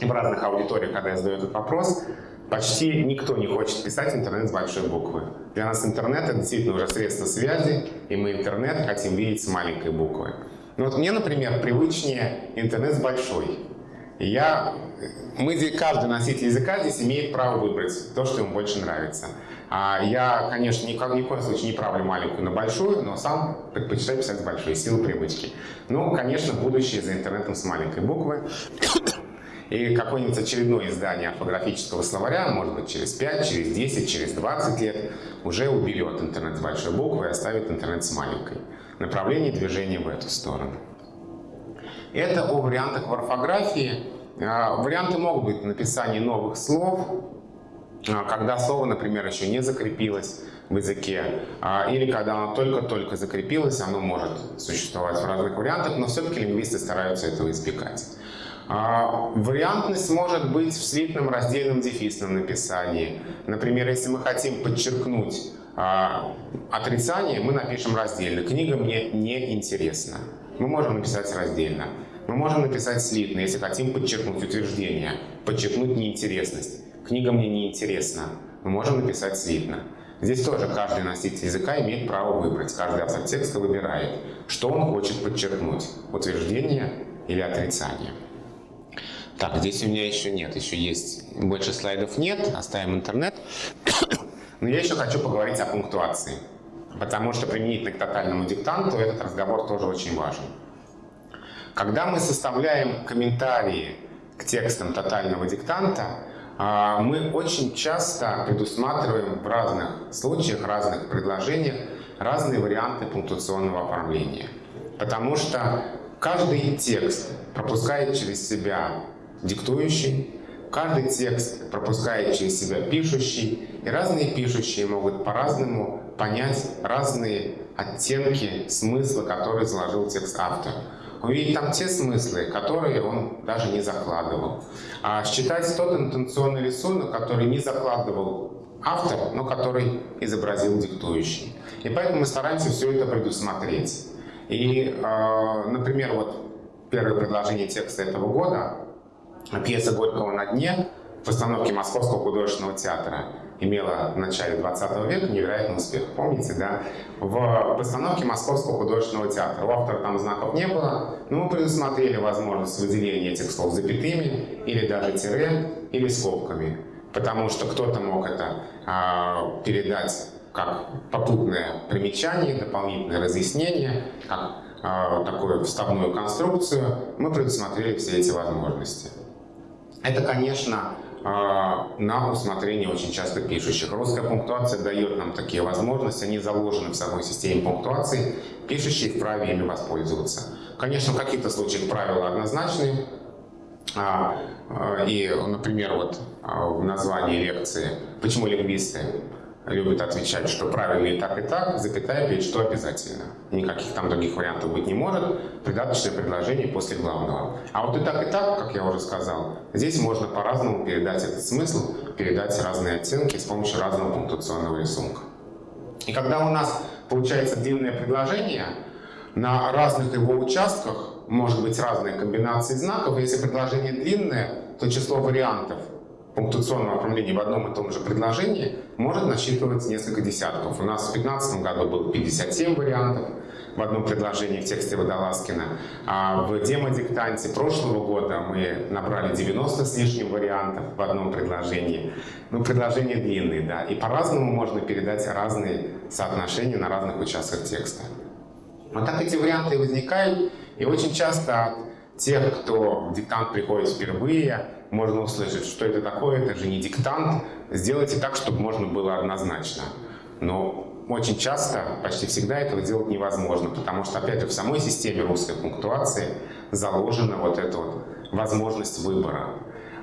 в разных аудиториях, когда я задаю этот вопрос, почти никто не хочет писать интернет с большой буквы. Для нас интернет — это действительно уже средство связи, и мы интернет хотим видеть с маленькой буквы. Но вот мне, например, привычнее интернет с большой. Я, мы, каждый носитель языка здесь имеет право выбрать то, что ему больше нравится. А я, конечно, ни, ни в коем случае не правлю маленькую на большую, но сам предпочитаю писать с большой, силы привычки. Ну, конечно, будущее за интернетом с маленькой буквы. И какое-нибудь очередное издание орфографического словаря, может быть, через 5, через 10, через 20 лет, уже уберет интернет с большой буквы и оставит интернет с маленькой. Направление движения в эту сторону. Это о вариантах в орфографии. А, варианты могут быть в написании новых слов, а, когда слово, например, еще не закрепилось в языке, а, или когда оно только-только закрепилось, оно может существовать в разных вариантах, но все-таки лингвисты стараются этого избегать. А, вариантность может быть в слитном раздельном дефисном написании. Например, если мы хотим подчеркнуть а, отрицание, мы напишем раздельно. Книга мне не интересна. Мы можем написать раздельно. Мы можем написать слитно, если хотим подчеркнуть утверждение, подчеркнуть неинтересность. Книга мне не интересна. Мы можем написать слитно. Здесь тоже каждый носитель языка имеет право выбрать. Каждый автор текста выбирает, что он хочет подчеркнуть. Утверждение или отрицание. Так, здесь у меня еще нет, еще есть. Больше слайдов нет, оставим интернет. Но я еще хочу поговорить о пунктуации. Потому что применительно к тотальному диктанту этот разговор тоже очень важен. Когда мы составляем комментарии к текстам тотального диктанта, а, мы очень часто предусматриваем в разных случаях, разных предложениях разные варианты пунктуационного оформления. Потому что каждый текст пропускает через себя диктующий, каждый текст пропускает через себя пишущий, и разные пишущие могут по-разному понять разные оттенки смысла, который заложил текст автор. Увидеть там те смыслы, которые он даже не закладывал. А считать тот интенционный рисунок, который не закладывал автор, но который изобразил диктующий. И поэтому мы стараемся все это предусмотреть. И, э, например, вот первое предложение текста этого года Пьеса Горького «На дне» в постановке Московского художественного театра имела в начале 20 века невероятный успех. Помните, да? В постановке Московского художественного театра. У автора там знаков не было, но мы предусмотрели возможность выделения этих слов запятыми, или даже тире, или скобками. Потому что кто-то мог это а, передать как попутное примечание, дополнительное разъяснение, как а, такую вставную конструкцию. Мы предусмотрели все эти возможности. Это, конечно, а, на усмотрение очень часто пишущих. Русская пунктуация дает нам такие возможности, они заложены в самой системе пунктуации, пишущие вправе ими воспользоваться. Конечно, в каких-то случаях правила однозначные, а, а, и, например, вот в названии лекции «Почему лингвисты любит отвечать, что правильно и так, и так, запятая перед что обязательно. Никаких там других вариантов быть не может. Придаточное предложение после главного. А вот и так, и так, как я уже сказал, здесь можно по-разному передать этот смысл, передать разные оттенки с помощью разного пунктуационного рисунка. И когда у нас получается длинное предложение, на разных его участках может быть разные комбинации знаков. Если предложение длинное, то число вариантов пунктуационного оформления в одном и том же предложении может насчитывать несколько десятков. У нас в 2015 году было 57 вариантов, в одном предложении в тексте Водолазкина. А в демо-диктанте прошлого года мы набрали 90 с лишним вариантов в одном предложении. Ну, предложения длинные, да. И по-разному можно передать разные соотношения на разных участках текста. Вот так эти варианты возникают. И очень часто от тех, кто диктант приходит впервые, можно услышать, что это такое, это же не диктант. Сделайте так, чтобы можно было однозначно. Но очень часто, почти всегда этого делать невозможно, потому что, опять же, в самой системе русской пунктуации заложена вот эта вот возможность выбора.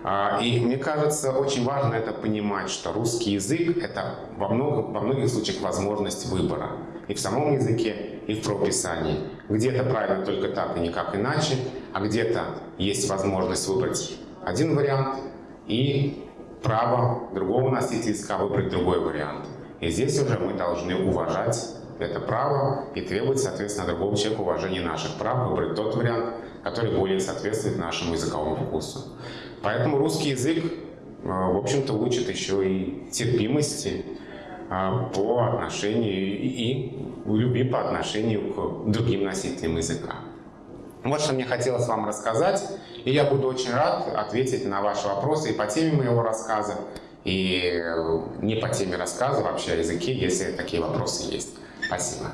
А, и мне кажется, очень важно это понимать, что русский язык — это во, много, во многих случаях возможность выбора. И в самом языке, и в прописании. Где-то правильно только так и никак иначе, а где-то есть возможность выбрать один вариант и право другого носителя языка выбрать другой вариант. И здесь уже мы должны уважать это право и требовать, соответственно, другого человека уважения наших прав, выбрать тот вариант, который более соответствует нашему языковому вкусу. Поэтому русский язык, э, в общем-то, учит еще и терпимости э, по отношению и любви по отношению к другим носителям языка. Вот что мне хотелось вам рассказать, и я буду очень рад ответить на ваши вопросы и по теме моего рассказа, и не по теме рассказа вообще о языке, если такие вопросы есть. Спасибо.